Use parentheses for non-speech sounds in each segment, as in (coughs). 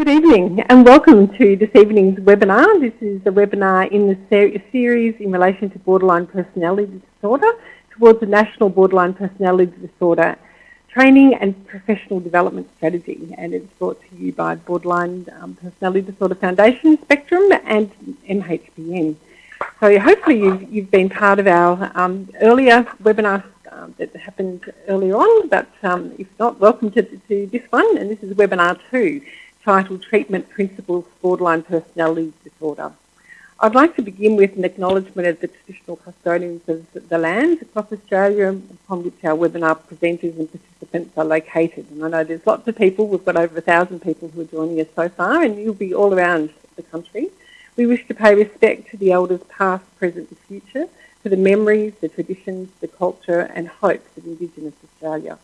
Good evening and welcome to this evening's webinar. This is a webinar in the ser series in relation to borderline personality disorder towards the National Borderline Personality Disorder Training and Professional Development Strategy and it's brought to you by Borderline um, Personality Disorder Foundation, Spectrum and MHPN. So hopefully you've, you've been part of our um, earlier webinar um, that happened earlier on, but um, if not, welcome to, to this one and this is webinar two titled Treatment Principles Borderline Personality Disorder. I'd like to begin with an acknowledgement of the traditional custodians of the lands across Australia upon which our webinar presenters and participants are located. And I know there's lots of people, we've got over a thousand people who are joining us so far and you'll be all around the country. We wish to pay respect to the elders past, present and future, to the memories, the traditions, the culture and hopes of Indigenous Australia.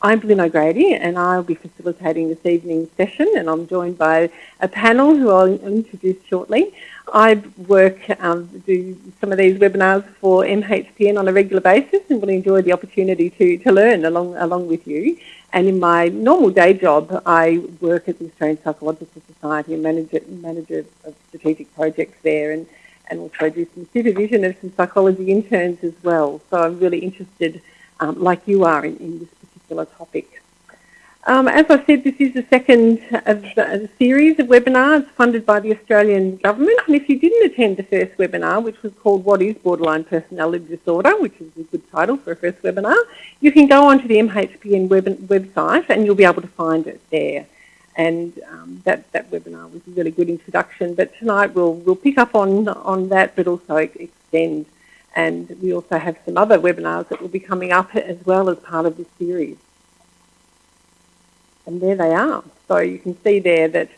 I'm Lynn O'Grady and I'll be facilitating this evening's session and I'm joined by a panel who I'll introduce shortly. I work, um, do some of these webinars for MHPN on a regular basis and really enjoy the opportunity to, to learn along, along with you. And in my normal day job, I work at the Australian Psychological Society and manager, manager of strategic projects there and, and also do some supervision of some psychology interns as well. So I'm really interested, um, like you are, in, in this particular topic. Um, as I said, this is the second of the series of webinars funded by the Australian Government. And if you didn't attend the first webinar, which was called What is Borderline Personality Disorder, which is a good title for a first webinar, you can go onto the MHPN web website and you'll be able to find it there. And um, that, that webinar was a really good introduction. But tonight we'll, we'll pick up on, on that, but also extend and we also have some other webinars that will be coming up as well as part of this series. And there they are. So you can see there that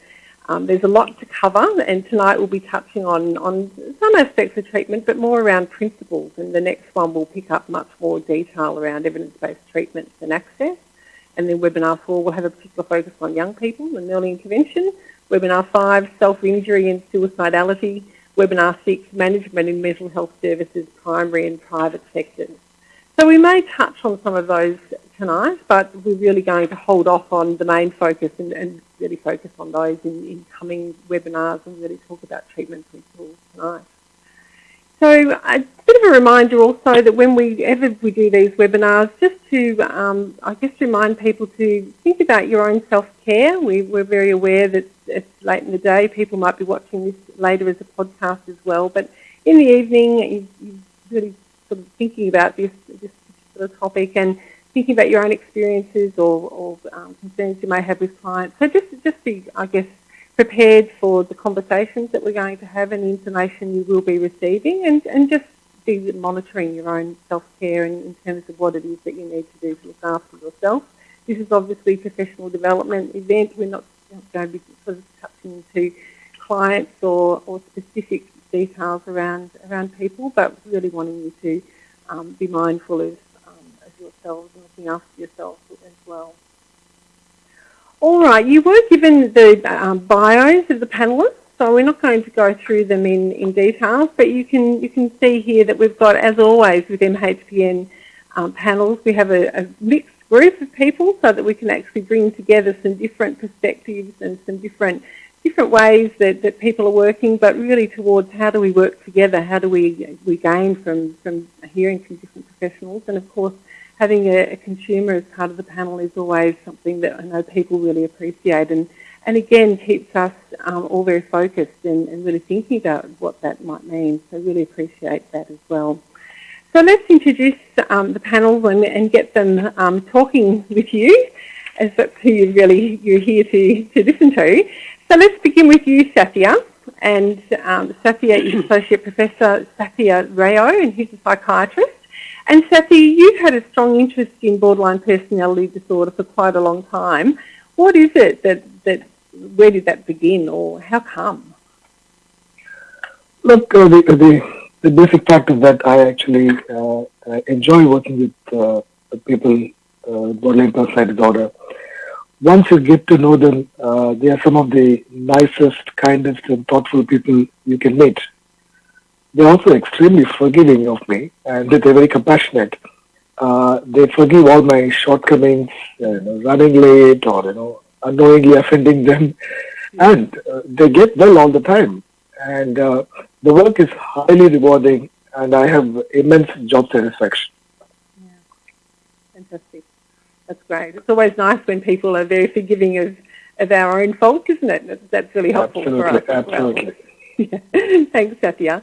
um, there's a lot to cover and tonight we'll be touching on, on some aspects of treatment but more around principles and the next one will pick up much more detail around evidence-based treatments and access. And then webinar four will have a particular focus on young people and early intervention. Webinar five, self-injury and suicidality Webinar 6, Management in Mental Health Services, Primary and Private Sectors. So we may touch on some of those tonight, but we're really going to hold off on the main focus and, and really focus on those in, in coming webinars and really talk about treatment principles tonight. So a bit of a reminder also that when we ever we do these webinars, just to um, I guess remind people to think about your own self-care. We, we're very aware that it's late in the day. People might be watching this later as a podcast as well. But in the evening, you, you're really sort of thinking about this, this particular topic and thinking about your own experiences or, or um, concerns you may have with clients. So just, just be, I guess, prepared for the conversations that we're going to have and the information you will be receiving and, and just be monitoring your own self-care in, in terms of what it is that you need to do to look after yourself. This is obviously a professional development event. We're not going to be sort of touching into clients or, or specific details around around people, but really wanting you to um, be mindful of, um, of yourselves and looking after yourselves as well. All right, you were given the um, bios of the panelists, so we're not going to go through them in, in detail, but you can you can see here that we've got, as always with MHPN um, panels, we have a, a, mixed group of people so that we can actually bring together some different perspectives and some different different ways that, that people are working, but really towards how do we work together, how do we, we gain from, from hearing from different professionals, and of course having a, a, consumer as part of the panel is always something that I know people really appreciate and, and again keeps us um, all very focused and, and, really thinking about what that might mean. So really appreciate that as well. So let's introduce um, the panel and, and get them um, talking with you as that's who you really, you're here to, to listen to. So let's begin with you, Sathya. And um, Sathya is Associate Professor Sathya Rao and he's a psychiatrist. And Sathya, you've had a strong interest in borderline personality disorder for quite a long time. What is it that, that where did that begin or how come? Look, uh, the, the, the, basic fact is that I actually uh, enjoy working with uh, people uh, borderline personality disorder. Once you get to know them, uh, they are some of the nicest, kindest, and thoughtful people you can meet they're also extremely forgiving of me and they're very compassionate. Uh, they forgive all my shortcomings, you know, running late or you know unknowingly offending them. and uh, they get well all the time. And uh, the work is highly rewarding, and I have immense job satisfaction. Yeah, fantastic. That's great. It's always nice when people are very forgiving of, of our own faults, isn't it? That's really helpful absolutely, for us. Absolutely. Well. (laughs) yeah. Thanks, Sathya.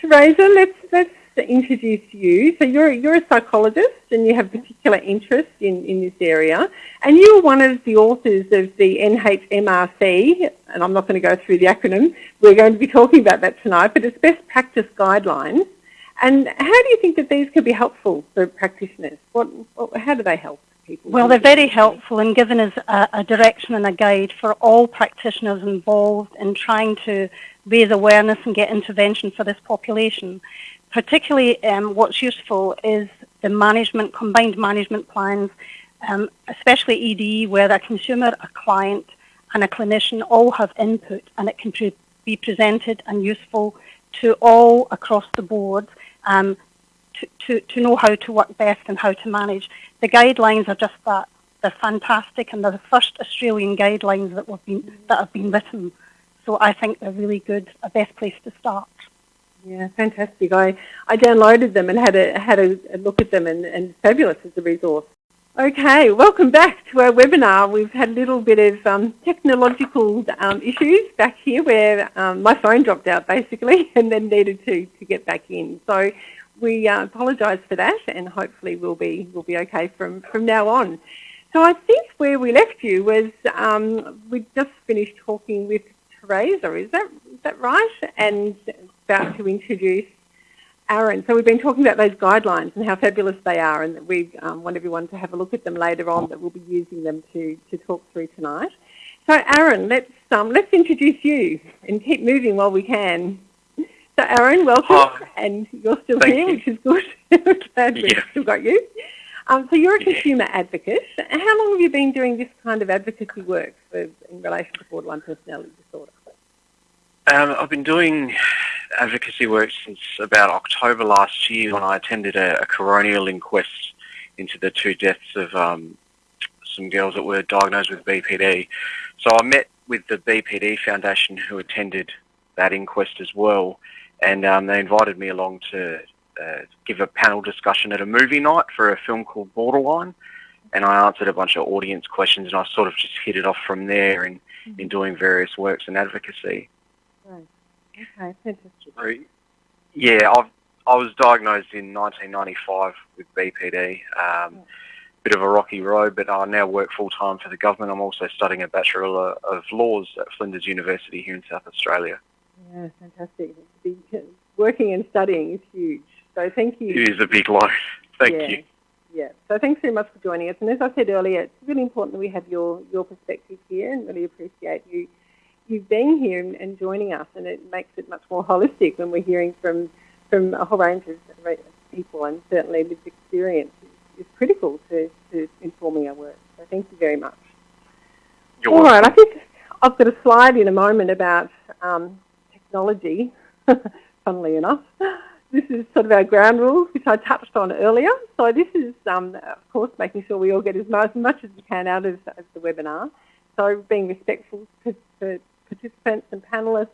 Teresa, let's let's introduce you. So you're you're a psychologist and you have particular interest in, in this area. And you are one of the authors of the NHMRC, and I'm not going to go through the acronym. We're going to be talking about that tonight, but it's best practice guidelines. And how do you think that these could be helpful for practitioners? What, how do they help? People well, they're very helpful in giving us a, a direction and a guide for all practitioners involved in trying to raise awareness and get intervention for this population. Particularly um, what's useful is the management, combined management plans, um, especially ED, where a consumer, a client, and a clinician all have input and it can be presented and useful to all across the board um, to, to, to know how to work best and how to manage. The guidelines are just that. They're fantastic and they're the first Australian guidelines that, been, that have been written. So I think they're really good, a best place to start. Yeah, fantastic. I, I downloaded them and had a, had a, a look at them and, and fabulous as a resource. Okay, welcome back to our webinar. We've had a little bit of um, technological um, issues back here where um, my phone dropped out basically (laughs) and then needed to, to get back in. So we uh, apologise for that and hopefully we'll be, we'll be okay from, from now on. So I think where we left you was um, we just finished talking with Teresa, is that, is that right? And about to introduce Aaron. So we've been talking about those guidelines and how fabulous they are and that we um, want everyone to have a look at them later on that we'll be using them to, to talk through tonight. So Aaron, let's, um, let's introduce you and keep moving while we can. So Aaron, welcome, and you're still here, you. which is good. (laughs) Glad we've yeah. still got you. Um, so you're a consumer yeah. advocate. How long have you been doing this kind of advocacy work for, in relation to borderline personality disorder? Um, I've been doing advocacy work since about October last year when I attended a, a coronial inquest into the two deaths of um, some girls that were diagnosed with BPD. So I met with the BPD Foundation who attended that inquest as well, and um, they invited me along to uh, give a panel discussion at a movie night for a film called Borderline, and I answered a bunch of audience questions, and I sort of just hit it off from there in, in doing various works in advocacy. Right. Okay, fantastic. Yeah, I've, I was diagnosed in 1995 with BPD. Um, bit of a rocky road, but I now work full time for the government. I'm also studying a Bachelor of Laws at Flinders University here in South Australia. Yeah, fantastic. Working and studying is huge. So thank you. It is a big load. Thank yeah. you. Yeah. So thanks very much for joining us. And as I said earlier, it's really important that we have your, your perspective here and really appreciate you you being here and, and joining us. And it makes it much more holistic when we're hearing from from a whole range of people and certainly lived experience is, is critical to, to informing our work. So thank you very much. You're All welcome. right, I think I've got a slide in a moment about um, technology, (laughs) funnily enough. This is sort of our ground rules, which I touched on earlier. So this is, um, of course, making sure we all get as much, as, much as we can out of, of the webinar. So being respectful to, to participants and panellists.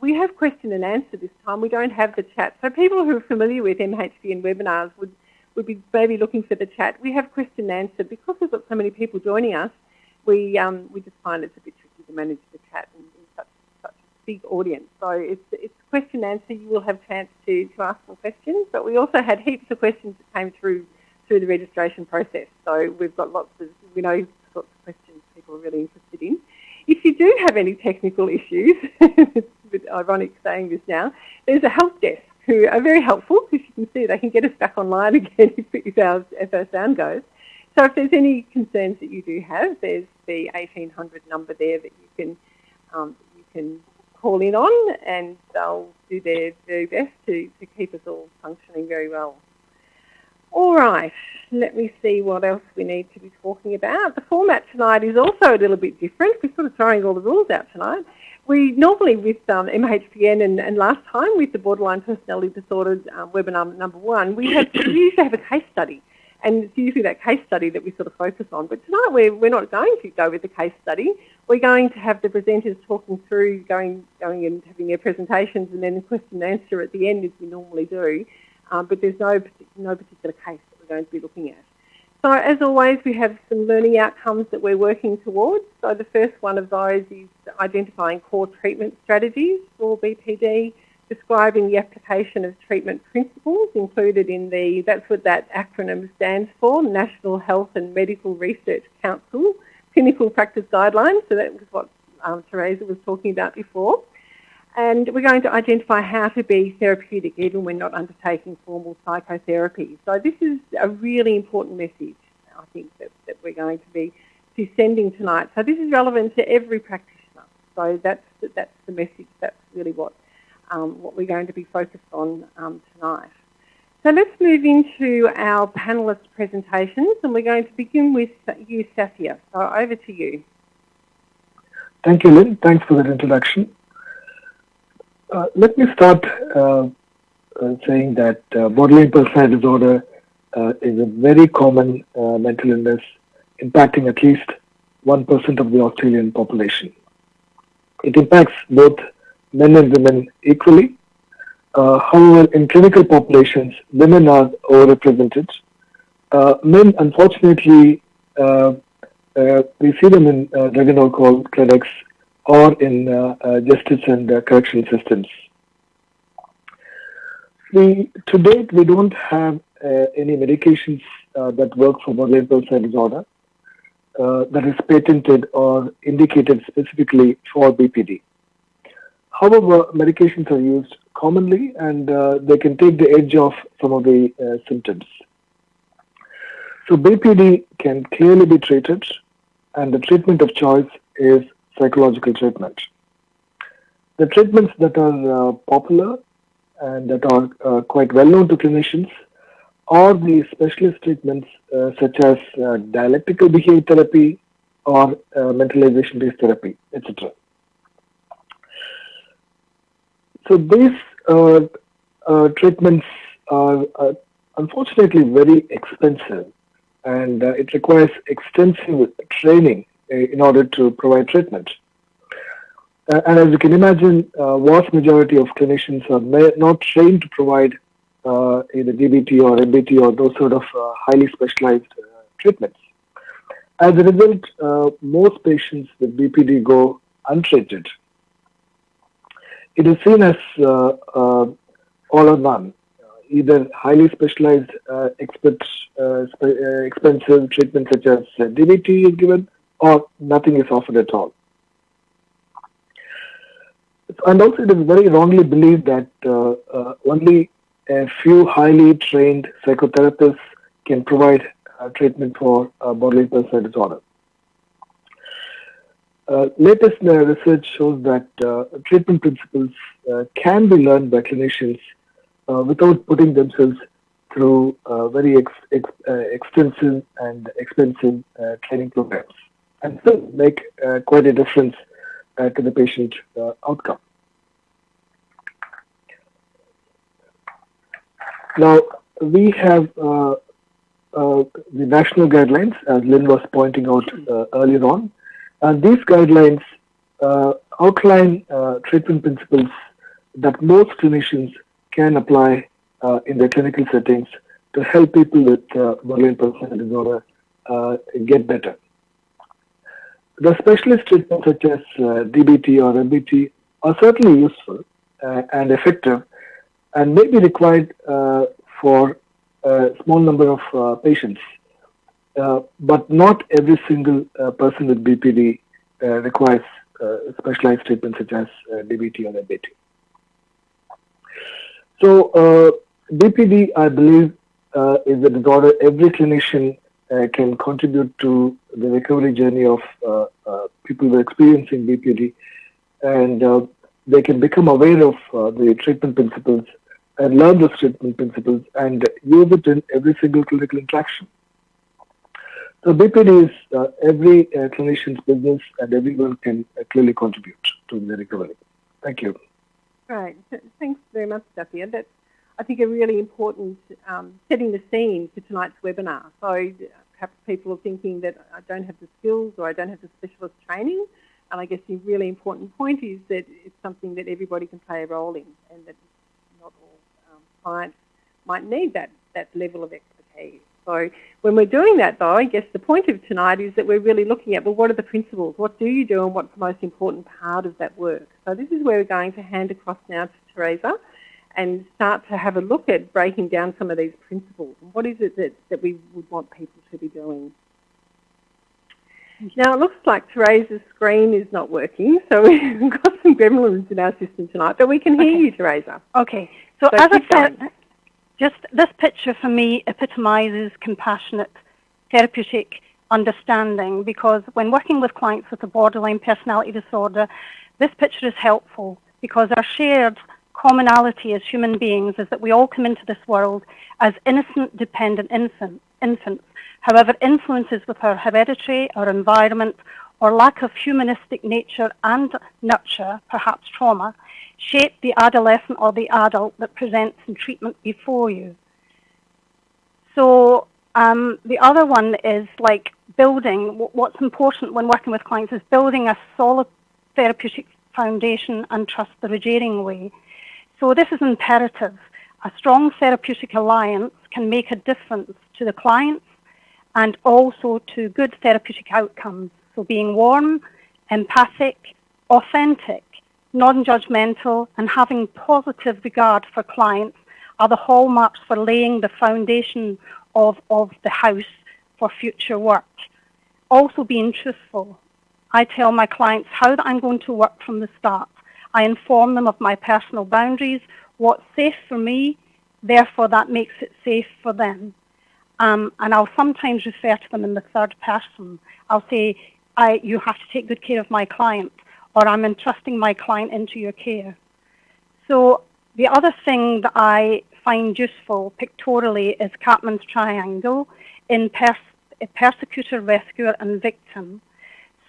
We have question and answer this time. We don't have the chat. So people who are familiar with MHPN webinars would, would be maybe looking for the chat. We have question and answer. Because we've got so many people joining us, we, um, we just find it's a bit tricky to manage the chat in, in such, such a big audience. So it's, it's question and answer. You will have chance to, to ask some questions. But we also had heaps of questions that came through through the registration process. So we've got lots of, we know lots of questions people are really interested in. If you do have any technical issues, it's a bit ironic saying this now, there's a help desk who are very helpful because you can see they can get us back online (laughs) again if, if, our, if our sound goes. So if there's any concerns that you do have, there's the 1800 number there that you can um, you can call in on, and they'll do their very best to, to keep us all functioning very well. All right, let me see what else we need to be talking about. The format tonight is also a little bit different. We're sort of throwing all the rules out tonight. We normally with um, MHPN and, and, last time with the borderline personality disorders um, webinar number one, we, have, we (coughs) usually have a case study. And it's usually that case study that we sort of focus on. But tonight we're, we're not going to go with the case study. we're going to have the presenters talking through, going, going and having their presentations, and then the question and answer at the end, as we normally do. Um, but there's no no particular case that we're going to be looking at. So as always, we have some learning outcomes that we're working towards. So the first one of those is identifying core treatment strategies for BPD, describing the application of treatment principles included in the, that's what that acronym stands for, National Health and Medical Research Council Clinical Practice Guidelines. So that was what um, was talking about before. And we're going to identify how to be therapeutic even when not undertaking formal psychotherapy. So this is a really important message, I think, that, that we're going to be, sending tonight. So this is relevant to every practitioner. So that's, that's the message. That's really what, um, what we're going to be focused on um, tonight. So let's move into our panellist presentations and we're going to begin with you, Sathya. So over to you. Thank you, Lynn. Thanks for that introduction. Uh, let me start uh, uh, saying that uh, borderline personality disorder uh, is a very common mental illness impacting at least 1% of the Australian population. It impacts both men and women equally. however, in clinical populations, women are overrepresented. men, unfortunately, we see them in drug and alcohol clinics or in uh, uh, justice and uh, correction systems. We, to date, we don't have any medications that work for borderline personality disorder that is patented or indicated specifically for BPD. However, medications are used commonly and uh, they can take the edge off some of the uh, symptoms. So BPD can clearly be treated and the treatment of choice is psychological treatment. The treatments that are uh, popular and that are uh, quite well known to clinicians are the specialist treatments uh, such as uh, dialectical behavior therapy or uh, mentalization based therapy, etc. So these uh, treatments are unfortunately very expensive and it requires extensive training in order to provide treatment. Uh, and as you can imagine, uh, vast majority of clinicians are not trained to provide either DBT or MBT or those sort of highly specialized treatments. As a result, most patients with BPD go untreated. It is seen as all or none either highly specialized, uh, expert, uh, expensive treatment such as DBT is given, or nothing is offered at all. And also it is very wrongly believed that uh, uh, only a few highly trained psychotherapists can provide uh, treatment for uh, borderline personality disorder. Uh, latest uh, research shows that treatment principles can be learned by clinicians without putting themselves through very ex ex extensive and expensive training programs and still make uh, quite a difference uh, to the patient uh, outcome. Now, we have uh, uh, the national guidelines, as Lynn was pointing out uh, earlier on. And these guidelines outline treatment principles that most clinicians can apply in their clinical settings to help people with borderline personality disorder get better. The specialist treatments such as uh, DBT or MBT are certainly useful uh, and effective and may be required uh, for a small number of uh, patients. Uh, but not every single uh, person with BPD requires specialized treatment such as DBT or MBT. So BPD, I believe, is a disorder every clinician uh, can contribute to the recovery journey of uh, uh, people who are experiencing BPD, and they can become aware of the treatment principles and learn those treatment principles and use it in every single clinical interaction. So BPD is uh, every uh, clinician's business and everyone can uh, clearly contribute to the recovery. Thank you. Right. Thanks very much, Sathya. That's I think, a really important um, setting the scene for tonight's webinar. So perhaps people are thinking that I don't have the skills or I don't have the specialist training. And I guess the really important point is that it's something that everybody can play a role in and that not all um, clients might need that, that level of expertise. So when we're doing that though, I guess the point of tonight is that we're really looking at, well, what are the principles? What do you do and what's the most important part of that work? So this is where we're going to hand across now to Teresa and start to have a look at breaking down some of these principles. And what is it that, that we would want people to be doing? Now it looks like Teresa's screen is not working, so (laughs) we've got some gremlins in our system tonight, but we can hear okay. you, Teresa. Okay, so, so as I said, just this picture for me epitomizes compassionate therapeutic understanding because when working with clients with a borderline personality disorder, this picture is helpful because our shared commonality as human beings is that we all come into this world as innocent, dependent infant, infants However, influences with our heredity, our environment, or lack of humanistic nature and nurture, perhaps trauma, shape the adolescent or the adult that presents in treatment before you. So um, the other one is like building, what's important when working with clients is building a solid therapeutic foundation and trust the Rogerian way. So this is imperative. A strong therapeutic alliance can make a difference to the clients and also to good therapeutic outcomes. So being warm, empathic, authentic, non-judgmental, and having positive regard for clients are the hallmarks for laying the foundation of, of the house for future work. Also being truthful. I tell my clients how I'm going to work from the start. I inform them of my personal boundaries, what's safe for me, therefore that makes it safe for them. Um, and I'll sometimes refer to them in the third person. I'll say, you have to take good care of my client, or I'm entrusting my client into your care. So the other thing that I find useful pictorially is Karpman's triangle in pers persecutor, rescuer, and victim.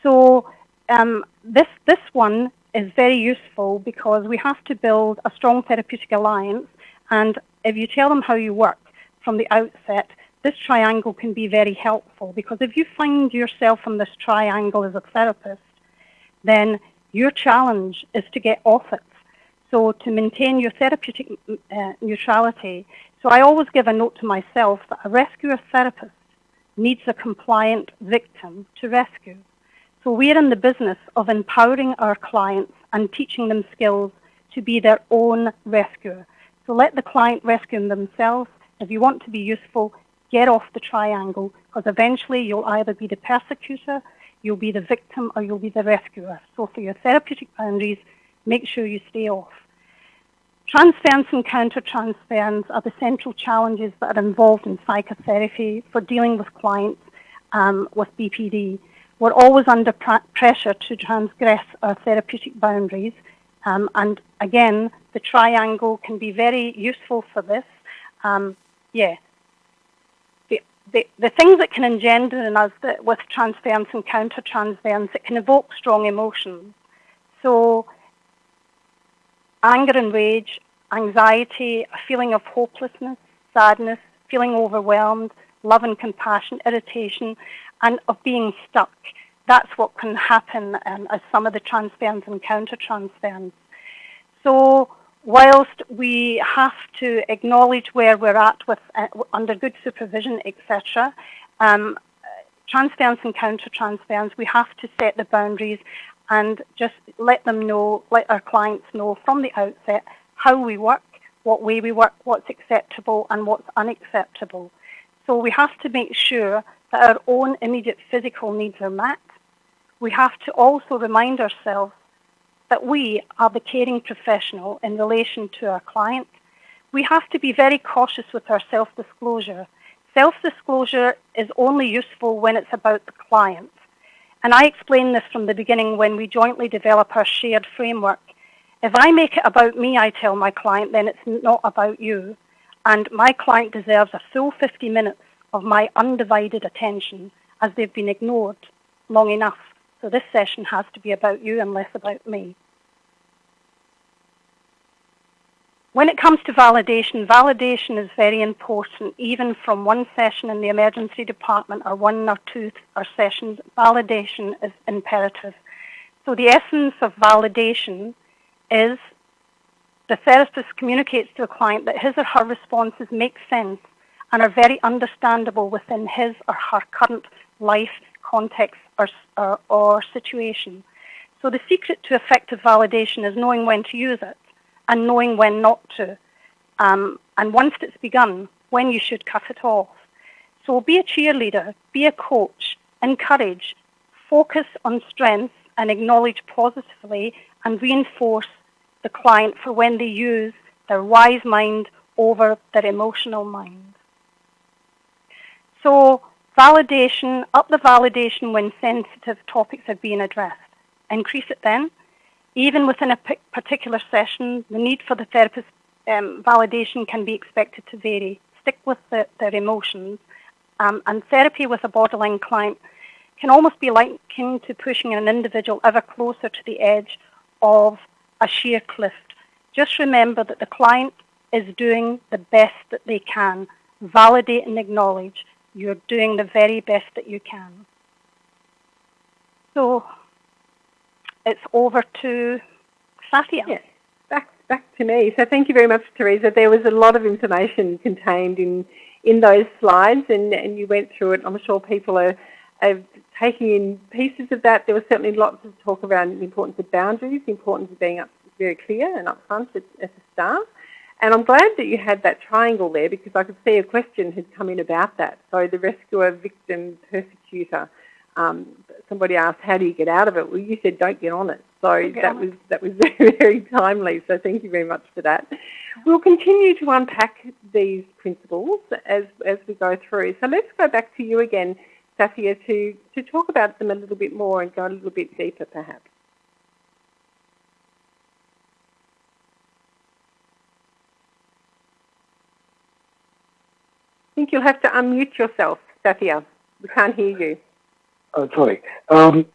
So um, this, this one is very useful because we have to build a strong therapeutic alliance, and if you tell them how you work from the outset, this triangle can be very helpful because if you find yourself in this triangle as a therapist, then your challenge is to get off it. So to maintain your therapeutic uh, neutrality. So I always give a note to myself that a rescuer therapist needs a compliant victim to rescue. So we're in the business of empowering our clients and teaching them skills to be their own rescuer. So let the client rescue themselves. If you want to be useful, get off the triangle because eventually you'll either be the persecutor, you'll be the victim, or you'll be the rescuer. So for your therapeutic boundaries, make sure you stay off. Transference and countertransference are the central challenges that are involved in psychotherapy for dealing with clients um, with BPD. We're always under pr pressure to transgress our therapeutic boundaries. Um, and again, the triangle can be very useful for this. Um, yeah, the, the things that can engender in us that with transference and counter-transference, it can evoke strong emotions. So anger and rage, anxiety, a feeling of hopelessness, sadness, feeling overwhelmed, love and compassion, irritation, and of being stuck. That's what can happen um, as some of the transference and counter-transference. So whilst we have to acknowledge where we're at with uh, under good supervision, etc., um, and counter-transference, we have to set the boundaries and just let them know, let our clients know from the outset how we work, what way we work, what's acceptable and what's unacceptable. So we have to make sure that our own immediate physical needs are met. We have to also remind ourselves that we are the caring professional in relation to our client. We have to be very cautious with our self-disclosure. Self-disclosure is only useful when it's about the client. And I explain this from the beginning when we jointly develop our shared framework. If I make it about me, I tell my client, then it's not about you. And my client deserves a full 50 minutes of my undivided attention as they've been ignored long enough. So this session has to be about you and less about me. When it comes to validation, validation is very important, even from one session in the emergency department or one or two or sessions, validation is imperative. So the essence of validation is the therapist communicates to a client that his or her responses make sense and are very understandable within his or her current life context or, or, or situation. So the secret to effective validation is knowing when to use it and knowing when not to. Um, and once it's begun, when you should cut it off. So be a cheerleader, be a coach, encourage, focus on strengths and acknowledge positively and reinforce the client for when they use their wise mind over their emotional mind. So validation, up the validation when sensitive topics are being addressed. Increase it then. Even within a particular session, the need for the therapist um, validation can be expected to vary. Stick with the, their emotions. Um, and therapy with a borderline client can almost be likened to pushing an individual ever closer to the edge of a sheer cliff. Just remember that the client is doing the best that they can. Validate and acknowledge you're doing the very best that you can. So it's over to Sathya. Yes, back, back to me. So thank you very much, Teresa. There was a lot of information contained in, in those slides and, and you went through it. I'm sure people are, are taking in pieces of that. There was certainly lots of talk around the importance of boundaries, the importance of being up, very clear and upfront at, at the start. And I'm glad that you had that triangle there because I could see a question had come in about that. So the rescuer, victim, persecutor. Um, somebody asked, how do you get out of it? Well, you said don't get on it. So that was that was (laughs) very, very timely. So thank you very much for that. We'll continue to unpack these principles as, as we go through. So let's go back to you again, Sathya, to, to talk about them a little bit more and go a little bit deeper perhaps. I think you'll have to unmute yourself, Sathya. We can't hear you. Uh, sorry. Um,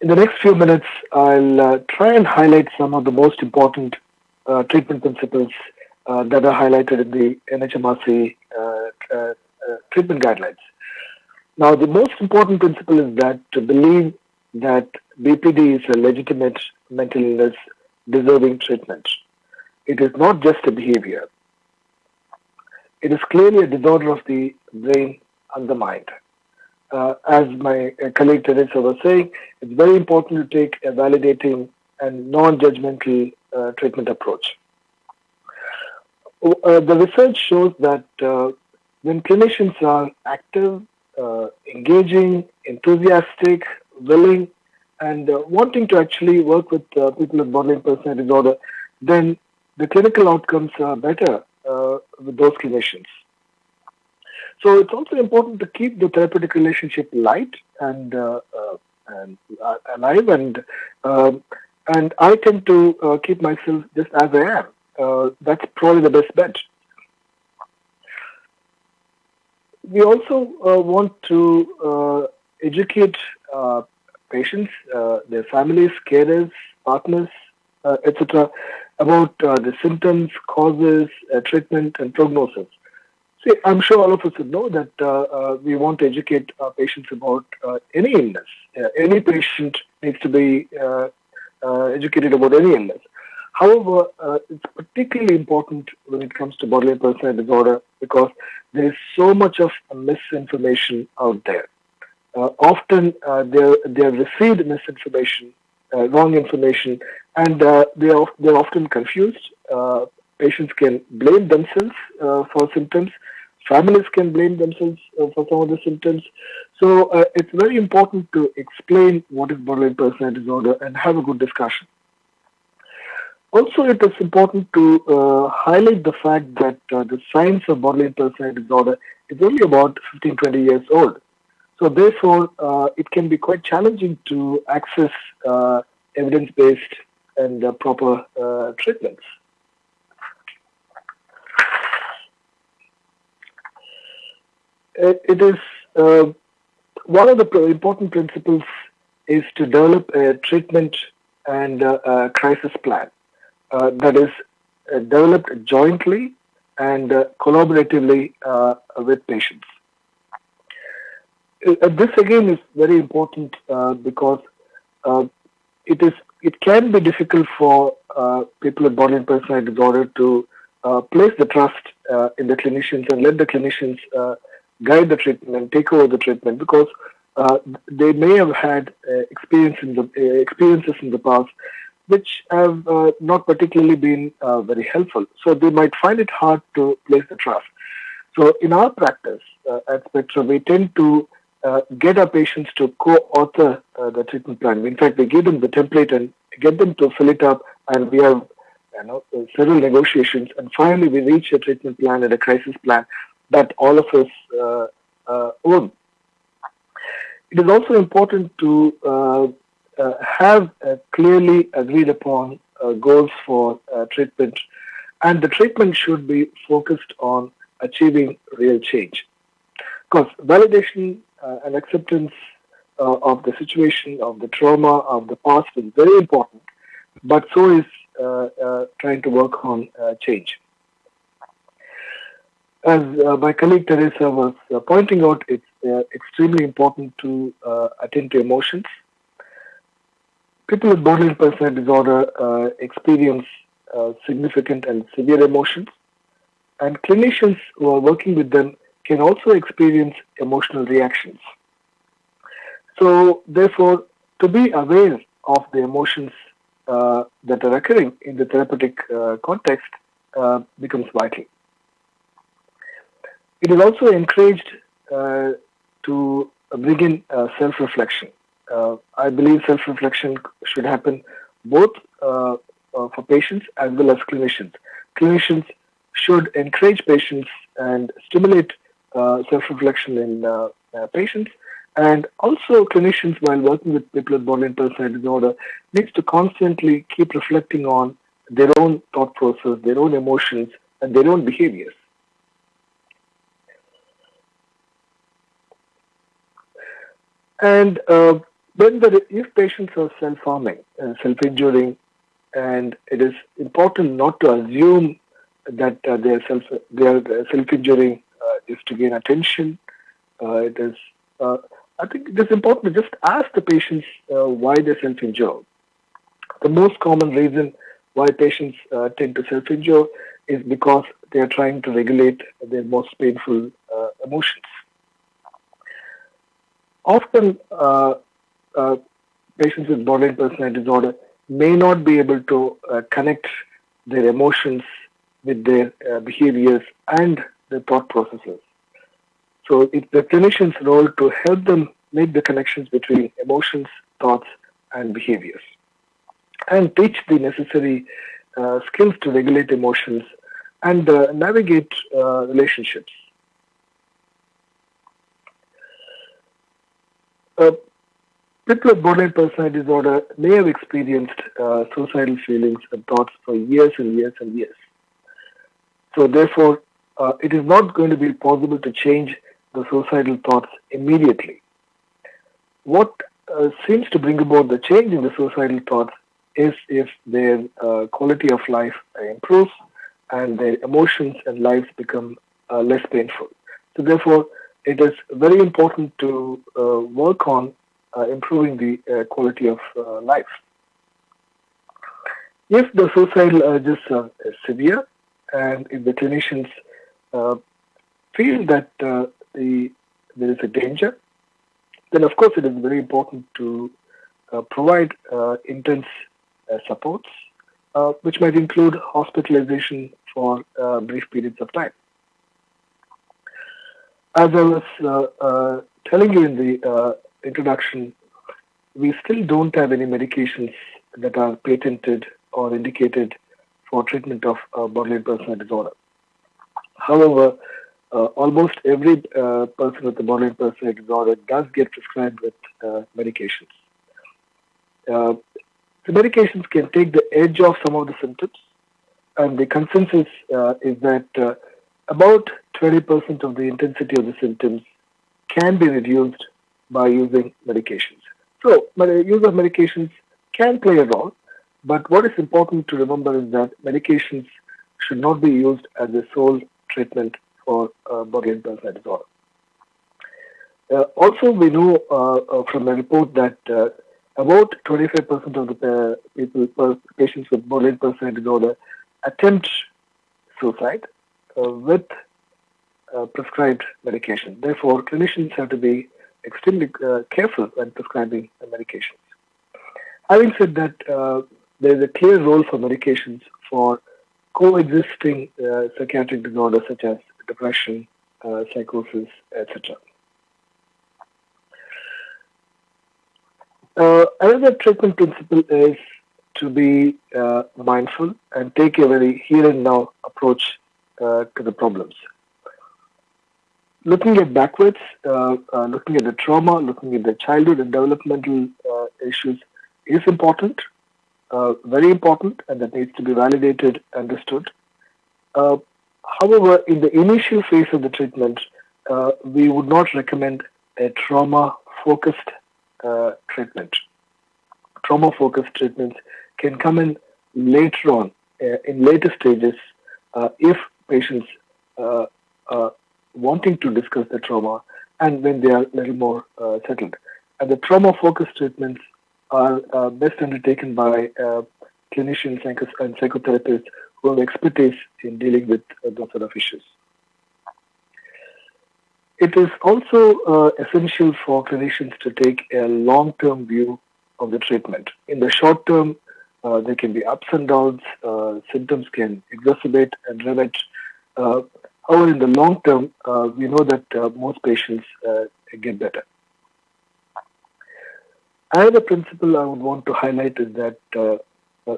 in the next few minutes, I'll uh, try and highlight some of the most important uh, treatment principles uh, that are highlighted in the NHMRC uh, uh, treatment guidelines. Now, the most important principle is that to believe that BPD is a legitimate mental illness deserving treatment. It is not just a behavior. It is clearly a disorder of the brain and the mind. Uh, as my uh, colleague Teresa was saying, it's very important to take a validating and non-judgmental uh, treatment approach. Uh, the research shows that uh, when clinicians are active, uh, engaging, enthusiastic, willing, and wanting to actually work with people with borderline personality disorder, then the clinical outcomes are better uh, with those clinicians. So it's also important to keep the therapeutic relationship light and uh, uh, and uh, alive, and um, and I tend to uh, keep myself just as I am. Uh, that's probably the best bet. We also want to educate patients, their families, carers, partners, etc., about uh, the symptoms, causes, uh, treatment, and prognosis. See, I'm sure all of us would know that uh, uh we want to educate our patients about uh, any illness. Uh, any patient needs to be educated about any illness. However, it's particularly important when it comes to borderline personality disorder because there is so much of misinformation out there. often, they they have received misinformation uh, wrong information, and uh, they are they're often confused. Uh, patients can blame themselves for symptoms. Families can blame themselves for some of the symptoms. So it's very important to explain what is borderline personality disorder and have a good discussion. Also, it is important to uh, highlight the fact that uh, the science of borderline personality disorder is only about 15, 20 years old. So therefore, uh, it can be quite challenging to access uh, evidence-based and uh, proper uh, treatments. It, is one of the important principles is to develop a treatment and a crisis plan that is developed jointly and collaboratively with patients. Uh, this again is very important uh, because uh, it is it can be difficult for uh, people with borderline personality disorder to uh, place the trust uh, in the clinicians and let the clinicians uh, guide the treatment and take over the treatment because uh, they may have had uh, experience in the, experiences in the past which have not particularly been very helpful. So they might find it hard to place the trust. So in our practice at Spectrum, we tend to uh, get our patients to co-author uh, the treatment plan. In fact, we give them the template and get them to fill it up, and we have you know several negotiations, and finally we reach a treatment plan and a crisis plan that all of us uh, uh own. It is also important to uh, uh, Uh, have uh, clearly agreed upon uh, goals for treatment, and the treatment should be focused on achieving real change. Because validation uh, and acceptance uh, of the situation, of the trauma, of the past is very important, but so is uh, trying to work on change. As my colleague Teresa was pointing out, it's extremely important to attend to emotions. People with borderline personality disorder experience significant and severe emotions and clinicians who are working with them can also experience emotional reactions. So, therefore, to be aware of the emotions uh, that are occurring in the therapeutic uh, context uh, becomes vital. It is also encouraged uh, to bring in uh, self-reflection. Uh, I believe self-reflection should happen both for patients as well as clinicians. Clinicians should encourage patients and stimulate uh, self-reflection in uh, uh, patients. And also clinicians, while working with people with borderline personality disorder, needs to constantly keep reflecting on their own thought process, their own emotions, and their own behaviors. And uh, when the, if patients are self-harming and self-injuring, and it is important not to assume that uh, they are self they are self-injuring is to gain attention. Uh, it is, uh, I think it is important to just ask the patients uh, why they self-injure. The most common reason why patients tend to self-injure is because they are trying to regulate their most painful emotions. Often, patients with borderline personality disorder may not be able to uh, connect their emotions with their uh, behaviors and their thought processes. So it's the clinician's role to help them make the connections between emotions, thoughts, and behaviors, and teach the necessary uh, skills to regulate emotions and uh, navigate uh, relationships. People with borderline personality disorder may have experienced uh, suicidal feelings and thoughts for years and years and years. So therefore, uh, it is not going to be possible to change the suicidal thoughts immediately. What uh, seems to bring about the change in the suicidal thoughts is if their uh, quality of life improves and their emotions and lives become uh, less painful. So therefore, it is very important to uh, work on improving the uh, quality of life. If the suicidal urges are severe and if the clinicians uh, feel that uh, the, there is a danger, then of course it is very important to uh, provide uh, intense uh, supports, uh, which might include hospitalization for brief periods of time. As I was telling you in the introduction, we still don't have any medications that are patented or indicated for treatment of borderline personality disorder. However, uh, almost every uh, person with a borderline personality disorder does get prescribed with uh, medications. Uh, the medications can take the edge off some of the symptoms, and the consensus uh, is that uh, about 20% of the intensity of the symptoms can be reduced by using medications. So, use of medications can play a role, but what is important to remember is that medications should not be used as a sole treatment for uh, borderline personality disorder. Uh, also, we know uh, uh, from a report that uh, about 25% of the people, patients with borderline personality disorder attempt suicide uh, with uh, prescribed medication. Therefore, clinicians have to be extremely uh, careful when prescribing medications. Having said that, uh, there is a clear role for medications for coexisting uh, psychiatric disorders such as depression, uh, psychosis, etc. Another treatment principle is to be uh, mindful and take a very here and now approach uh, to the problems. Looking at backwards, uh, uh, looking at the trauma, looking at the childhood and developmental uh, issues is important, very important, and that needs to be validated, understood. however, in the initial phase of the treatment, we would not recommend a trauma-focused uh, treatment. Trauma-focused treatments can come in later on, uh, in later stages, uh, if patients are wanting to discuss the trauma and when they are a little more settled. And the trauma-focused treatments are best undertaken by clinicians and psychotherapists who have expertise in dealing with those sort of issues. It is also uh, essential for clinicians to take a long-term view of the treatment. In the short term, uh, there can be ups and downs, uh, symptoms can exacerbate and remit. Uh, however, in the long term, uh, we know that uh, most patients get better. Another principle I would want to highlight is that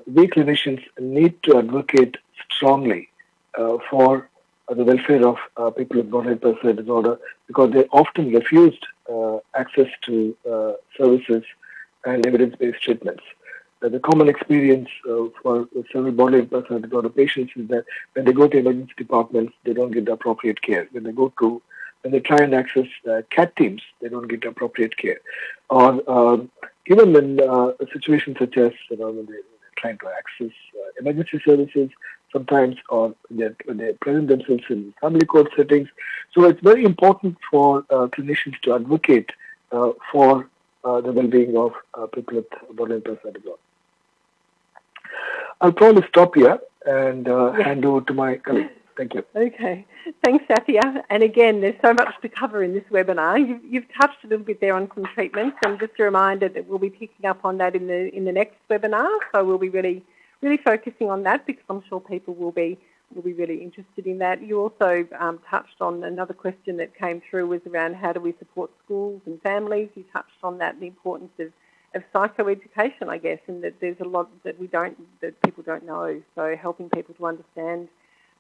we clinicians need to advocate strongly for the welfare of uh, people with borderline personality disorder because they're often refused uh, access to uh, services and evidence-based treatments. The common experience uh, for several borderline personality disorder patients is that when they go to emergency departments, they don't get the appropriate care. When they go to when they try and access uh, CAT teams, they don't get appropriate care. Or um, even in uh, situations such as you know, when they, are trying to access uh, emergency services, sometimes or they, they present themselves in family court settings. So it's very important for uh, clinicians to advocate uh, for uh, the well-being of people with borderline personality disorder. I'll probably stop here and uh, hand over to my colleague. Thank you. Okay. Thanks, Sathya. And again, there's so much to cover in this webinar. You've, you've, touched a little bit there on some treatments, and just a reminder that we'll be picking up on that in the in the next webinar. So we'll be really really focusing on that because I'm sure people will be will be really interested in that. You also um, touched on another question that came through was around how do we support schools and families. You touched on that, the importance of, of psychoeducation, I guess, and that there's a lot that we don't, that people don't know. So helping people to understand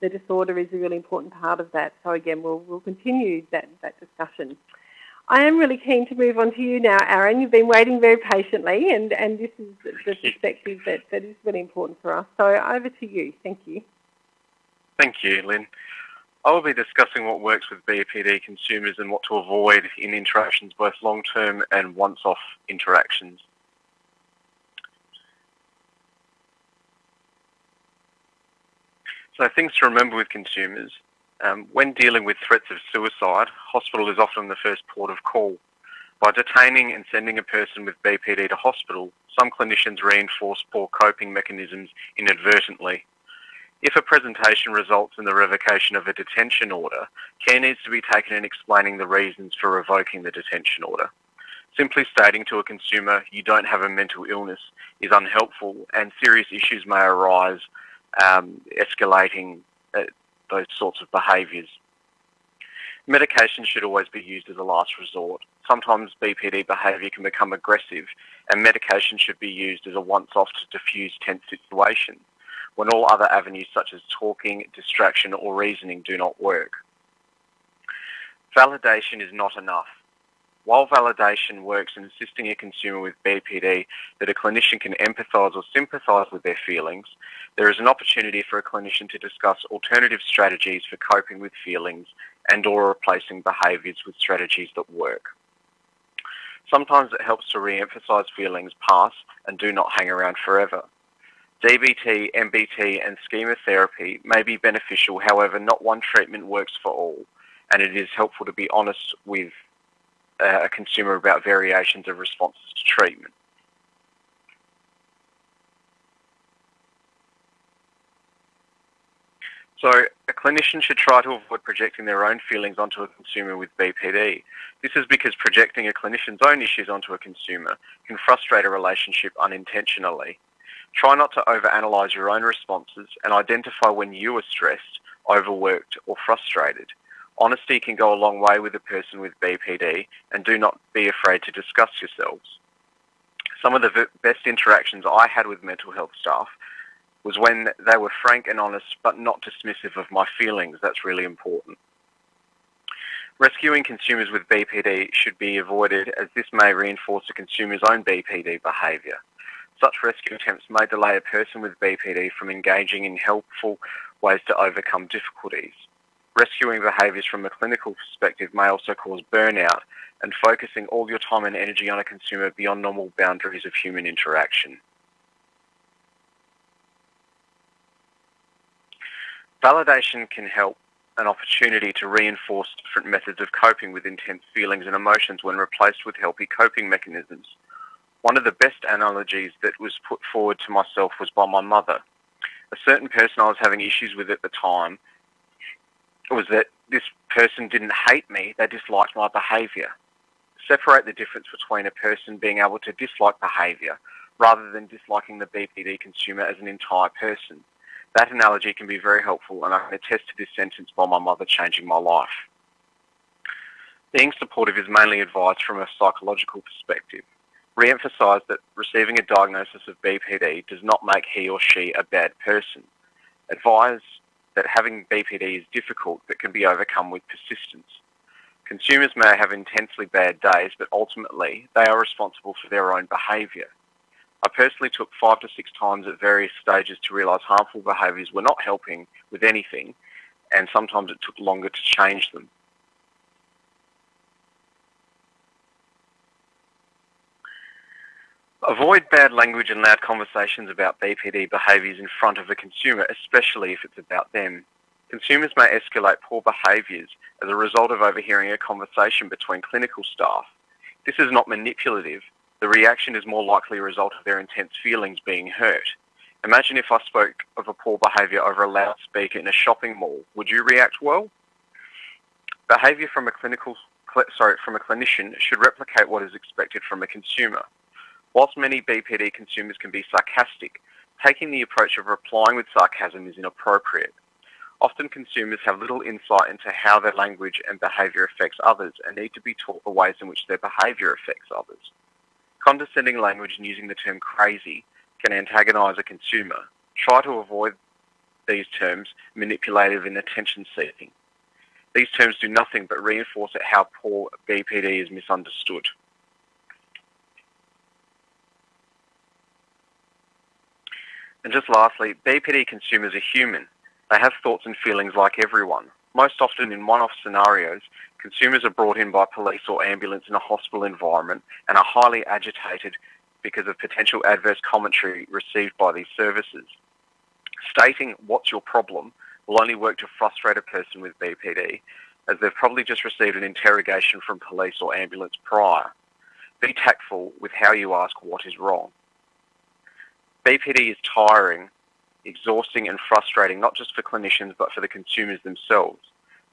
the disorder is a really important part of that. So again, we'll, we'll continue that, that discussion. I am really keen to move on to you now, Aaron. You've been waiting very patiently, and, and this is the perspective that, that is really important for us. So over to you. Thank you. Thank you, Lynn. I will be discussing what works with BPD consumers and what to avoid in interactions, both long-term and once-off interactions. So things to remember with consumers. Um, when dealing with threats of suicide, hospital is often the first port of call. By detaining and sending a person with BPD to hospital, some clinicians reinforce poor coping mechanisms inadvertently. If a presentation results in the revocation of a detention order, care needs to be taken in explaining the reasons for revoking the detention order. Simply stating to a consumer you don't have a mental illness is unhelpful and serious issues may arise, um, escalating uh, those sorts of behaviours. Medication should always be used as a last resort. Sometimes BPD behaviour can become aggressive and medication should be used as a once-off to diffuse tense situations when all other avenues such as talking, distraction or reasoning do not work. Validation is not enough. While validation works in assisting a consumer with BPD that a clinician can empathise or sympathise with their feelings, there is an opportunity for a clinician to discuss alternative strategies for coping with feelings and or replacing behaviours with strategies that work. Sometimes it helps to re-emphasise feelings past and do not hang around forever. DBT, MBT, and schema therapy may be beneficial, however, not one treatment works for all, and it is helpful to be honest with uh, a consumer about variations of responses to treatment. So a clinician should try to avoid projecting their own feelings onto a consumer with BPD. This is because projecting a clinician's own issues onto a consumer can frustrate a relationship unintentionally. Try not to overanalyze your own responses and identify when you are stressed, overworked or frustrated. Honesty can go a long way with a person with BPD and do not be afraid to discuss yourselves. Some of the best interactions I had with mental health staff was when they were frank and honest but not dismissive of my feelings. That's really important. Rescuing consumers with BPD should be avoided as this may reinforce the consumer's own BPD behaviour. Such rescue attempts may delay a person with BPD from engaging in helpful ways to overcome difficulties. Rescuing behaviours from a clinical perspective may also cause burnout and focusing all your time and energy on a consumer beyond normal boundaries of human interaction. Validation can help an opportunity to reinforce different methods of coping with intense feelings and emotions when replaced with healthy coping mechanisms. One of the best analogies that was put forward to myself was by my mother. A certain person I was having issues with at the time was that this person didn't hate me, they disliked my behaviour. Separate the difference between a person being able to dislike behaviour rather than disliking the BPD consumer as an entire person. That analogy can be very helpful and I can attest to this sentence by my mother changing my life. Being supportive is mainly advised from a psychological perspective. Re-emphasise that receiving a diagnosis of BPD does not make he or she a bad person. Advise that having BPD is difficult but can be overcome with persistence. Consumers may have intensely bad days, but ultimately they are responsible for their own behaviour. I personally took five to six times at various stages to realise harmful behaviours were not helping with anything, and sometimes it took longer to change them. Avoid bad language and loud conversations about BPD behaviours in front of a consumer, especially if it's about them. Consumers may escalate poor behaviours as a result of overhearing a conversation between clinical staff. This is not manipulative, the reaction is more likely a result of their intense feelings being hurt. Imagine if I spoke of a poor behaviour over a loudspeaker in a shopping mall. Would you react well? Behaviour from a clinical sorry, from a clinician should replicate what is expected from a consumer. Whilst many BPD consumers can be sarcastic, taking the approach of replying with sarcasm is inappropriate. Often consumers have little insight into how their language and behaviour affects others and need to be taught the ways in which their behaviour affects others. Condescending language and using the term crazy can antagonise a consumer. Try to avoid these terms manipulative and attention seeking. These terms do nothing but reinforce how poor BPD is misunderstood. And just lastly, BPD consumers are human. They have thoughts and feelings like everyone. Most often in one-off scenarios, Consumers are brought in by police or ambulance in a hospital environment and are highly agitated because of potential adverse commentary received by these services. Stating what's your problem will only work to frustrate a person with BPD as they've probably just received an interrogation from police or ambulance prior. Be tactful with how you ask what is wrong. BPD is tiring, exhausting and frustrating not just for clinicians but for the consumers themselves.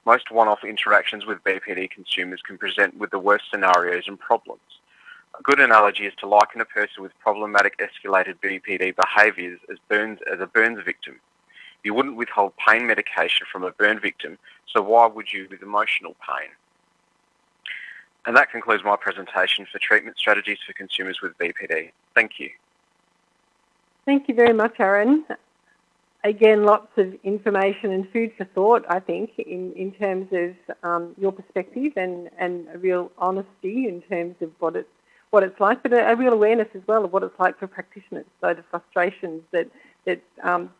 Most one-off interactions with BPD consumers can present with the worst scenarios and problems. A good analogy is to liken a person with problematic escalated BPD behaviours as, burns, as a burns victim. You wouldn't withhold pain medication from a burn victim, so why would you with emotional pain? And that concludes my presentation for treatment strategies for consumers with BPD. Thank you. Thank you very much, Aaron again, lots of information and food for thought, I think, in, in terms of um, your perspective and, and a real honesty in terms of what it's, what it's like, but a, a, real awareness as well of what it's like for practitioners, so the frustrations that, that um,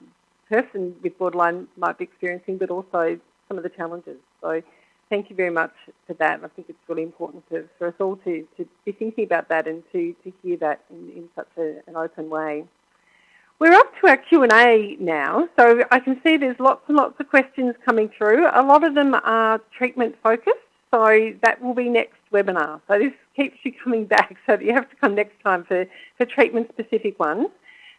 person with borderline might be experiencing, but also some of the challenges. So thank you very much for that. I think it's really important to, for us all to, to be thinking about that and to, to hear that in, in such a, an open way. We're up to our Q&A now, so I can see there's lots and lots of questions coming through. A lot of them are treatment focused, so that will be next webinar. So this keeps you coming back so that you have to come next time for, for treatment specific ones.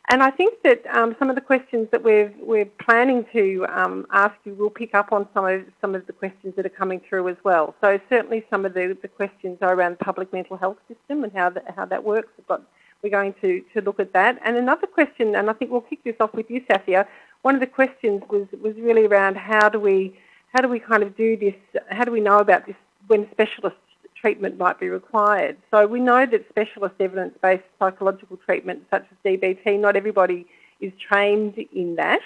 And I think that um, some of the questions that we're, we're planning to um, ask you will pick up on some of, some of the questions that are coming through as well. So certainly some of the, the questions are around the public mental health system and how, the, how that works. We've got, we're going to, to look at that. And another question, and I think we'll kick this off with you, Sathya, one of the questions was, was really around how do we how do we kind of do this, how do we know about this when specialist treatment might be required. So we know that specialist evidence-based psychological treatment such as DBT, not everybody is trained in that.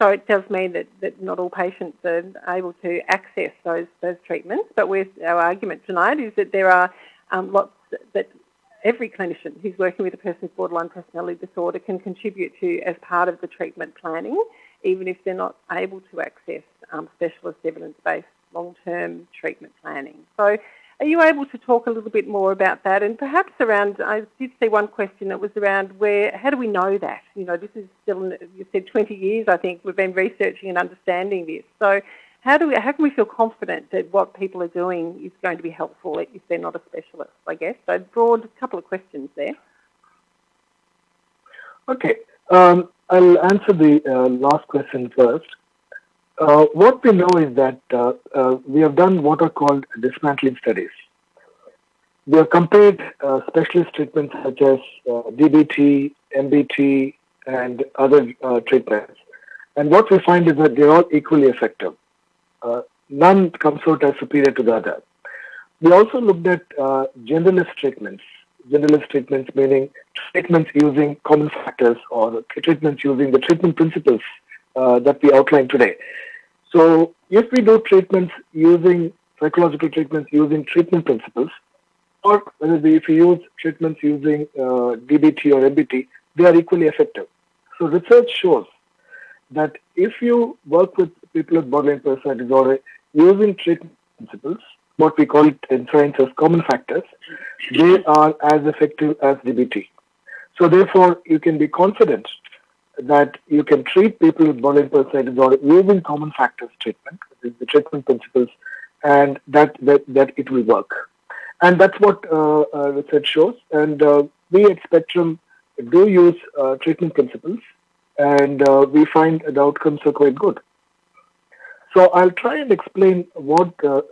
So it does mean that, that not all patients are able to access those, those treatments. But with our argument tonight is that there are um, lots that every clinician who's working with a person with borderline personality disorder can contribute to as part of the treatment planning, even if they're not able to access um, specialist evidence-based long-term treatment planning. So are you able to talk a little bit more about that and perhaps around, I did see one question that was around where, how do we know that? You know, this is still, you said 20 years I think we've been researching and understanding this. So how do we, how can we feel confident that what people are doing is going to be helpful if they're not a specialist, I guess? So broad couple of questions there. Okay. Um, I'll answer the uh, last question first. Uh, what we know is that uh, uh, we have done what are called dismantling studies. We have compared uh, specialist treatments such as uh, DBT, MBT, and other treatments. And what we find is that they're all equally effective. None comes out as superior to the other. We also looked at generalist treatments. Generalist treatments meaning treatments using common factors or treatments using the treatment principles uh, that we outlined today. So if we do treatments using psychological treatments using treatment principles, or whether we, if we use treatments using uh, DBT or MBT, they are equally effective. So research shows that if you work with people with borderline personality disorder using treatment principles, what we call it in science as common factors, they are as effective as DBT. So therefore, you can be confident that you can treat people with borderline personality disorder using common factors treatment, the treatment principles, and that, that, that it will work. And that's what uh, uh, research shows. And uh, we at Spectrum do use uh, treatment principles, and uh, we find the outcomes are quite good. So I'll try and explain what, uh,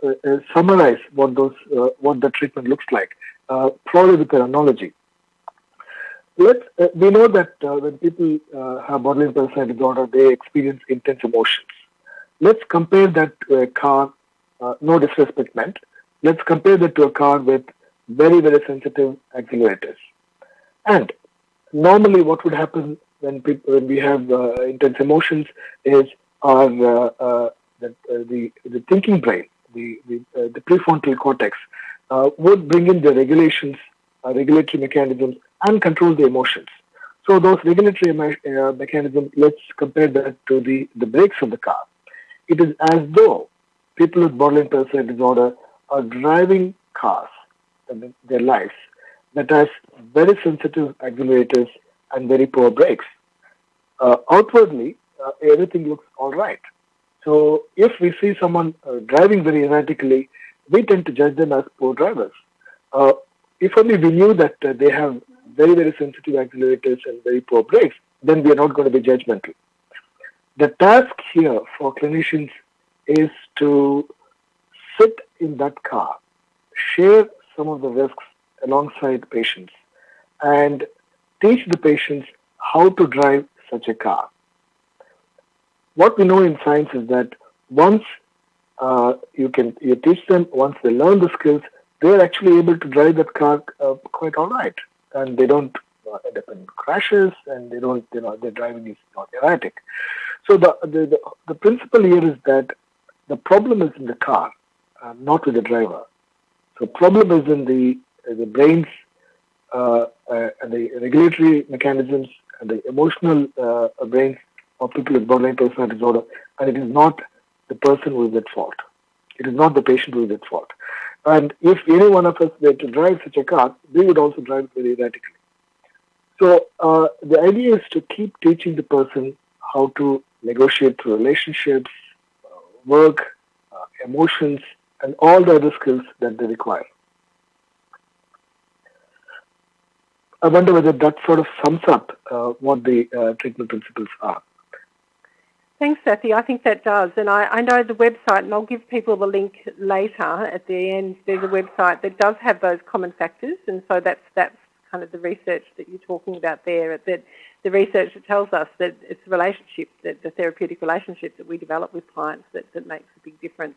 summarize what those, what the treatment looks like, probably with an analogy. Let's, uh, we know that uh, when people uh, have borderline personality disorder, they experience intense emotions. Let's compare that to a car, uh, no disrespect meant. Let's compare that to a car with very, very sensitive accelerators. And normally what would happen when, people, when we have uh, intense emotions is our, uh, the, the, the thinking brain, the, the, the prefrontal cortex, would bring in the regulations, regulatory mechanisms and control the emotions. So those regulatory uh, mechanisms, let's compare that to the, the brakes of the car. It is as though people with borderline personality disorder are driving cars in their lives that has very sensitive accelerators and very poor brakes. Uh, outwardly, uh, everything looks all right. So if we see someone uh, driving very erratically, we tend to judge them as poor drivers. Uh, if only we knew that uh, they have very, very sensitive accelerators and very poor brakes, then we are not going to be judgmental. The task here for clinicians is to sit in that car, share some of the risks alongside patients, and teach the patients how to drive such a car. What we know in science is that once uh, you can you teach them, once they learn the skills, they are actually able to drive that car uh, quite all right and they don't uh, end up in crashes and they don't, you know, their driving is not erratic. So the, the, the, the principle here is that the problem is in the car, uh, not with the driver. So problem is in the, the brains and the regulatory mechanisms and the emotional uh, brains of people with borderline personality disorder, and it is not the person who is at fault. It is not the patient who is at fault. And if any one of us were to drive such a car, we would also drive very erratically. So uh, the idea is to keep teaching the person how to negotiate relationships, uh, work, uh, emotions, and all the other skills that they require. I wonder whether that sort of sums up uh, what the uh, treatment principles are. Thanks, Sathya. I think that does. And I, I, know the website, and I'll give people the link later at the end. There's a website that does have those common factors, and so that's that's kind of the research that you're talking about there. That the research that tells us that it's the relationship, that the therapeutic relationship that we develop with clients that, that makes a big difference.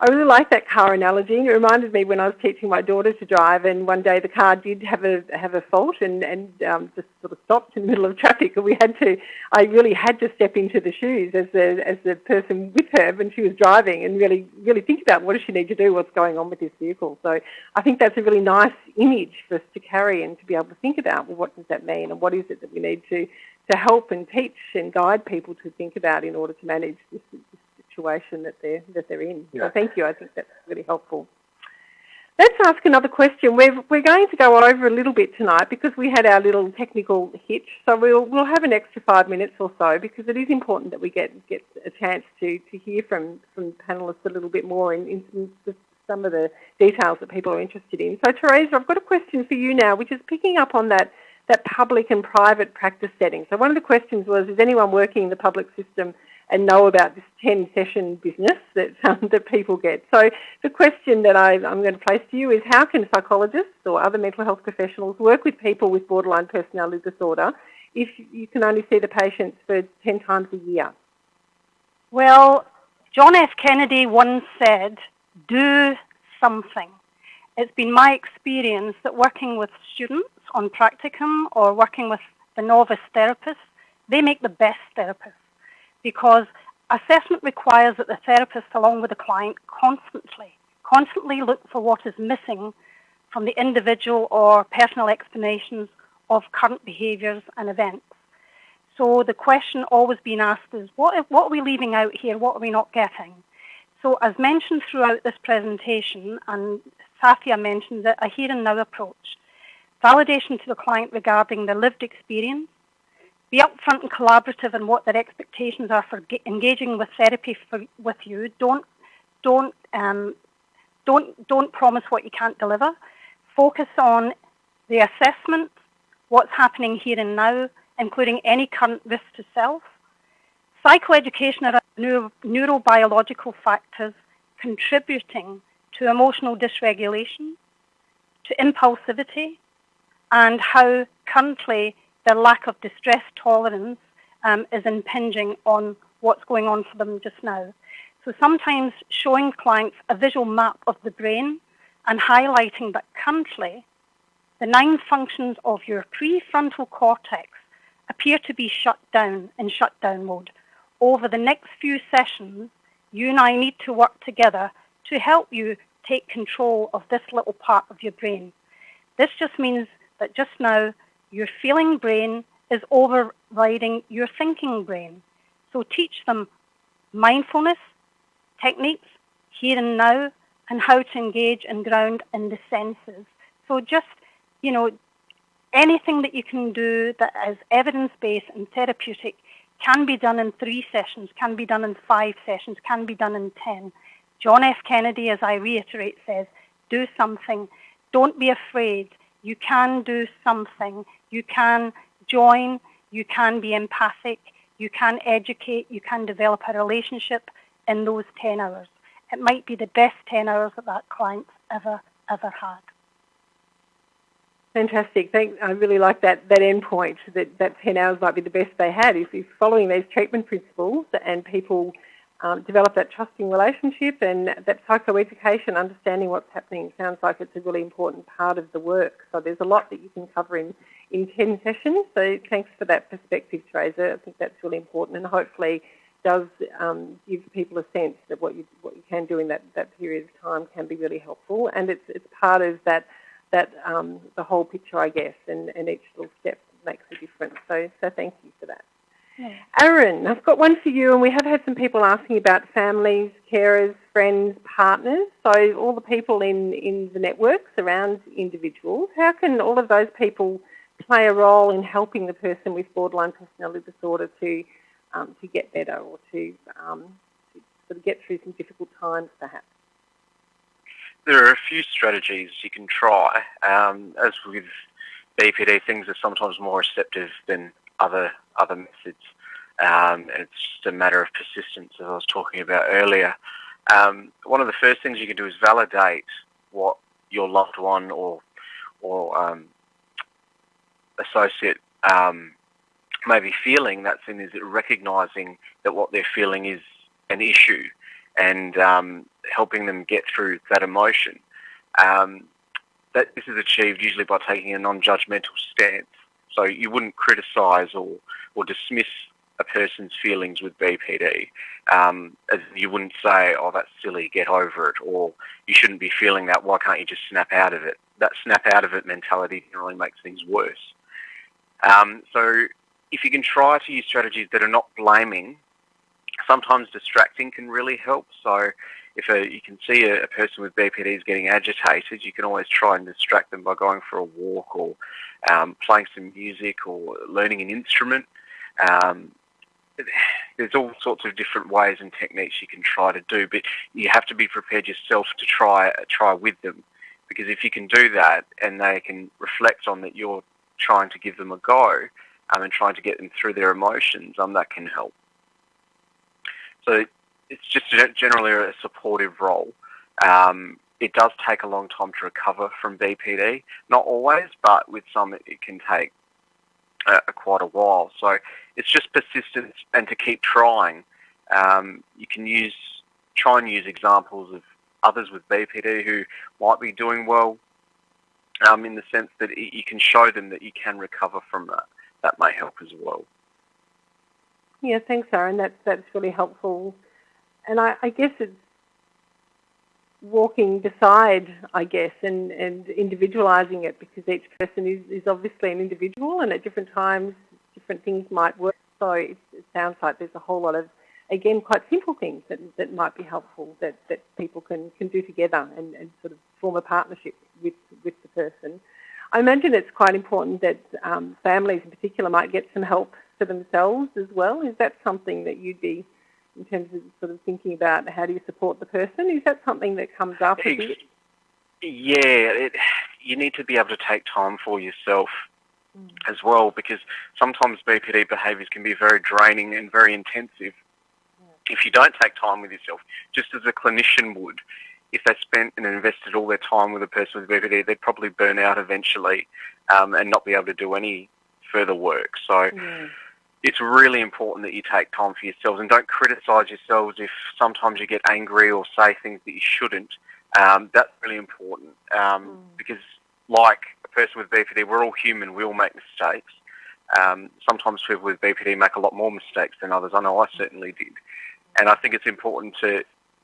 I really like that car analogy. It reminded me when I was teaching my daughter to drive, and one day the car did have a have a fault and and um, just sort of stopped in the middle of traffic, and we had to. I really had to step into the shoes as the as the person with her when she was driving, and really really think about what does she need to do, what's going on with this vehicle. So I think that's a really nice image for us to carry and to be able to think about. Well, what does that mean, and what is it that we need to to help and teach and guide people to think about in order to manage this, this situation that they're that they're in. Yeah. So thank you. I think that's really helpful. Let's ask another question. We're, we're going to go over a little bit tonight because we had our little technical hitch. So we'll, we'll have an extra five minutes or so because it is important that we get, get a chance to, to hear from, from panellists a little bit more in, in some, some of the details that people are interested in. So Teresa, I've got a question for you now, which is picking up on that, that public and private practice setting. So one of the questions was, is anyone working in the public system and know about this 10 session business that, (laughs) um, that people get. So the question that I, am going to place to you is how can psychologists or other mental health professionals work with people with borderline personality disorder if you can only see the patients for 10 times a year? Well, John F. Kennedy once said, do something. It's been my experience that working with students on practicum or working with the novice therapists, they make the best therapists because assessment requires that the therapist, along with the client, constantly, constantly look for what is missing from the individual or personal explanations of current behaviours and events. So the question always being asked is, what, what are we leaving out here? What are we not getting? So as mentioned throughout this presentation, and Sathya mentioned it, a here and now approach, validation to the client regarding the lived experience, be upfront and collaborative in what their expectations are for engaging with therapy for, with you. Don't don't um, don't don't promise what you can't deliver. Focus on the assessment, what's happening here and now, including any current risk to self. Psychoeducation around neuro, neurobiological factors contributing to emotional dysregulation, to impulsivity, and how currently their lack of distress tolerance um, is impinging on what's going on for them just now. So sometimes showing clients a visual map of the brain and highlighting that currently the nine functions of your prefrontal cortex appear to be shut down in shutdown mode. Over the next few sessions, you and I need to work together to help you take control of this little part of your brain. This just means that just now your feeling brain is overriding your thinking brain. So teach them mindfulness, techniques, here and now, and how to engage and ground in the senses. So just, you know, anything that you can do that is evidence-based and therapeutic can be done in three sessions, can be done in five sessions, can be done in ten. John F. Kennedy, as I reiterate, says, do something. Don't be afraid. You can do something. You can join. You can be empathic. You can educate. You can develop a relationship in those 10 hours. It might be the best 10 hours that that client's ever, ever had. Fantastic. I really like that, that end point, that, that 10 hours might be the best they had. If, if following these treatment principles and people um, develop that trusting relationship and that psychoeducation, understanding what's happening, sounds like it's a really important part of the work. So there's a lot that you can cover in, in 10 sessions. So thanks for that perspective, Teresa. I think that's really important and hopefully does um, give people a sense that what you, what you can do in that, that period of time can be really helpful. And it's, it's part of that, that um, the whole picture, I guess, and, and each little step makes a difference. So, so thank you for that. Aaron, I've got one for you, and we have had some people asking about families, carers, friends, partners, so all the people in, in the networks around individuals. How can all of those people play a role in helping the person with borderline personality disorder to, um, to get better or to, um, to sort of get through some difficult times perhaps? There are a few strategies you can try. Um, as we've BPD, things are sometimes more receptive than other other methods. Um, and it's just a matter of persistence, as I was talking about earlier. Um, one of the first things you can do is validate what your loved one or or um, associate um, may be feeling. That thing is recognizing that what they're feeling is an issue and um, helping them get through that emotion. Um, that this is achieved usually by taking a non-judgmental stance. So you wouldn't criticise or, or dismiss a person's feelings with BPD. Um, you wouldn't say, oh, that's silly, get over it, or you shouldn't be feeling that, why can't you just snap out of it? That snap out of it mentality generally makes things worse. Um, so if you can try to use strategies that are not blaming, sometimes distracting can really help. So if a, you can see a, a, person with BPD is getting agitated, you can always try and distract them by going for a walk or um, playing some music or learning an instrument. Um, there's all sorts of different ways and techniques you can try to do, but you have to be prepared yourself to try try with them, because if you can do that and they can reflect on that you're trying to give them a go um, and trying to get them through their emotions, um, that can help. So it's just generally a supportive role. Um, it does take a long time to recover from BPD. Not always, but with some it, it can take uh, quite a while. So it's just persistence and to keep trying. Um, you can use try and use examples of others with BPD who might be doing well um, in the sense that you can show them that you can recover from that. That may help as well. Yeah, thanks, Aaron. That's that's really helpful. And I, I guess it's walking beside, I guess, and, and individualizing it because each person is, is obviously an individual and at different times different things might work. So it, it sounds like there's a whole lot of, again, quite simple things that, that might be helpful that, that people can, can do together and, and sort of form a partnership with, with the person. I imagine it's quite important that um, families in particular might get some help for themselves as well. Is that something that you'd be in terms of sort of thinking about how do you support the person? Is that something that comes up a bit? Yeah, it, you need to be able to take time for yourself mm. as well because sometimes BPD behaviours can be very draining and very intensive. If you don't take time with yourself, just as a clinician would, if they spent and invested all their time with a person with BPD, they'd probably burn out eventually um, and not be able to do any further work. So it's really important that you take time for yourselves and don't criticise yourselves if sometimes you get angry or say things that you shouldn't. Um, that's really important um, mm. because, like a person with BPD, we're all human. We all make mistakes. Um, sometimes people with BPD make a lot more mistakes than others. I know I certainly did, and I think it's important to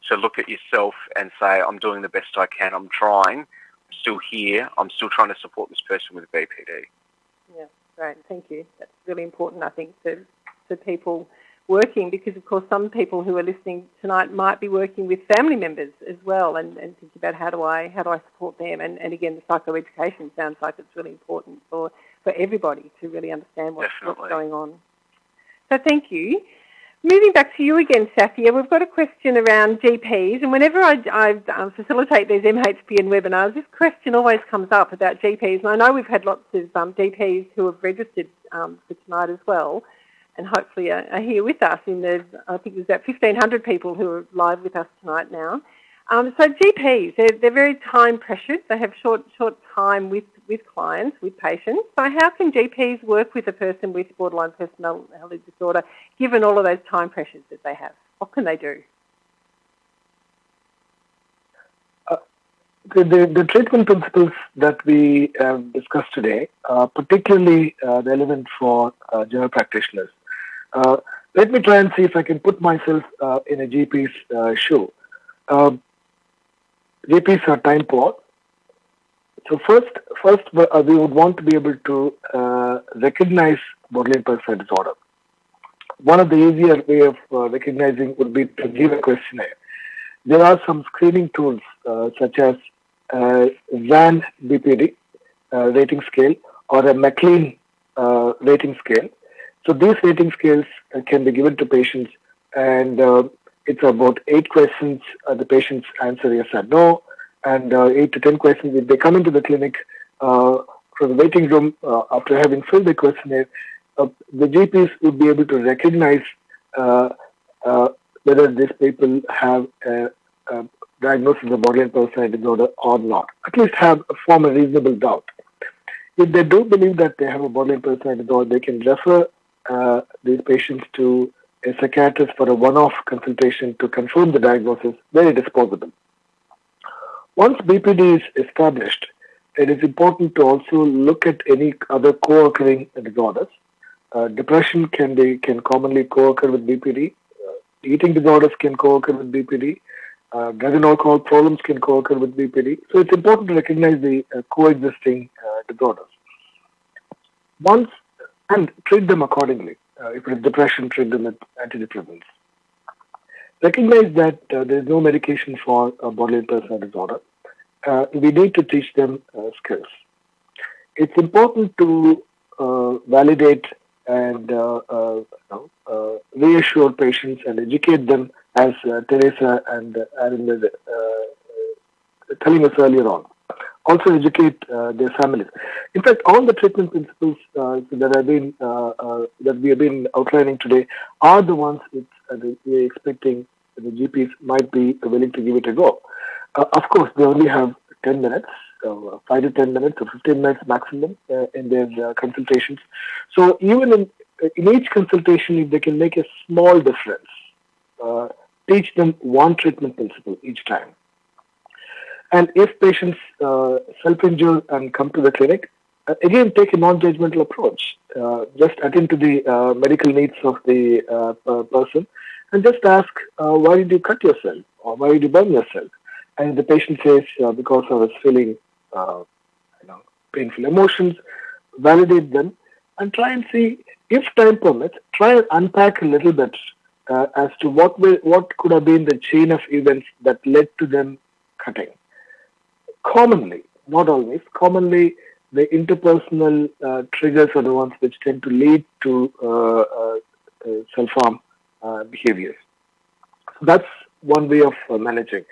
to look at yourself and say, "I'm doing the best I can. I'm trying. I'm still here. I'm still trying to support this person with BPD." Yeah. Great, thank you. That's really important, I think, for, for people working because, of course, some people who are listening tonight might be working with family members as well and, and thinking about how do I how do I support them. And, and again, the psychoeducation sounds like it's really important for, for everybody to really understand what's, what's going on. So thank you. Moving back to you again, Sathya, we've got a question around GPs, and whenever I, I um, facilitate these MHPN webinars, this question always comes up about GPs, and I know we've had lots of um, GPs who have registered um, for tonight as well, and hopefully are, are, here with us. In the, I think there's about 1,500 people who are live with us tonight now. Um, so GPs, they're, they're very time pressured. They have short short time with with clients, with patients. So how can GPs work with a person with borderline personality disorder given all of those time pressures that they have? What can they do? Uh, the, the, the, treatment principles that we um, discussed today are particularly uh, relevant for uh, general practitioners. Uh, let me try and see if I can put myself uh, in a GP's uh, shoe. Um, GPs are time poor so first, first uh, we would want to be able to uh, recognize borderline personality disorder. One of the easier way of uh, recognizing would be to give a questionnaire. There are some screening tools uh, such as uh, ZAN BPD uh, rating scale or a McLean rating scale. So these rating scales can be given to patients and it's about eight questions. the patients answer yes or no and uh, 8 to 10 questions. If they come into the clinic uh, from the waiting room, uh, after having filled the questionnaire, uh, the GPs would be able to recognize uh, uh, whether these people have a, a diagnosis of borderline personality disorder or not. At least have a form a reasonable doubt. If they do believe that they have a borderline personality disorder, they can refer uh, these patients to a psychiatrist for a one-off consultation to confirm the diagnosis very disposable. Once BPD is established, it is important to also look at any other co-occurring disorders. Uh, depression can be can commonly co-occur with BPD. Uh, eating disorders can co-occur with BPD. Uh, drug and alcohol problems can co-occur with BPD. So it's important to recognize the uh, coexisting uh, disorders. Once and treat them accordingly. Uh, if it is depression, treat them with antidepressants. Recognize that there is no medication for borderline personality disorder uh, we need to teach them uh, skills. It's important to uh, validate and uh, uh, reassure patients and educate them, as Teresa and Aaron were telling us earlier on. Also educate their families. In fact, all the treatment principles that have been that we have been outlining today are the ones which we are expecting the GPs might be willing to give it a go. Uh, of course, they only have 10 minutes, uh, 5 to 10 minutes or 15 minutes maximum uh, in their uh, consultations. So even in, in each consultation, if they can make a small difference, uh, teach them one treatment principle each time. And if patients uh, self-injure and come to the clinic, again, take a non-judgmental approach. just attend to the medical needs of the person and just ask, why did you cut yourself? Or why did you burn yourself? and the patient says, uh, because I was feeling uh, you know, painful emotions, validate them and try and see, if time permits, try and unpack a little bit uh, as to what will, what could have been the chain of events that led to them cutting. Commonly, not always, commonly the interpersonal uh, triggers are the ones which tend to lead to uh, uh, self-harm behaviors. So that's one way of managing.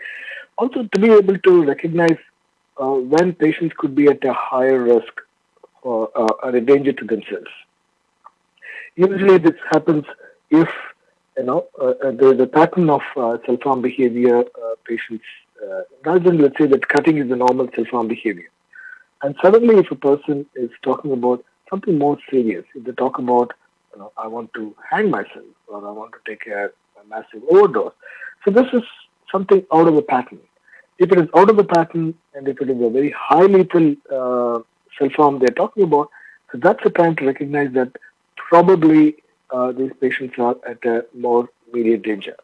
Also, to be able to recognize uh, when patients could be at a higher risk or, uh, or a danger to themselves. Usually, this happens if you know uh, uh there is a pattern of uh, self-harm behavior. Uh, rather than let's say that cutting is a normal self-harm behavior, and suddenly, if a person is talking about something more serious, if they talk about you know, I want to hang myself or I want to take a, a massive overdose, so this is something out of the pattern. If it is out of the pattern and if it is a very high lethal uh, self-harm they're talking about, so that's the time to recognize that probably uh, these patients are at a more immediate danger.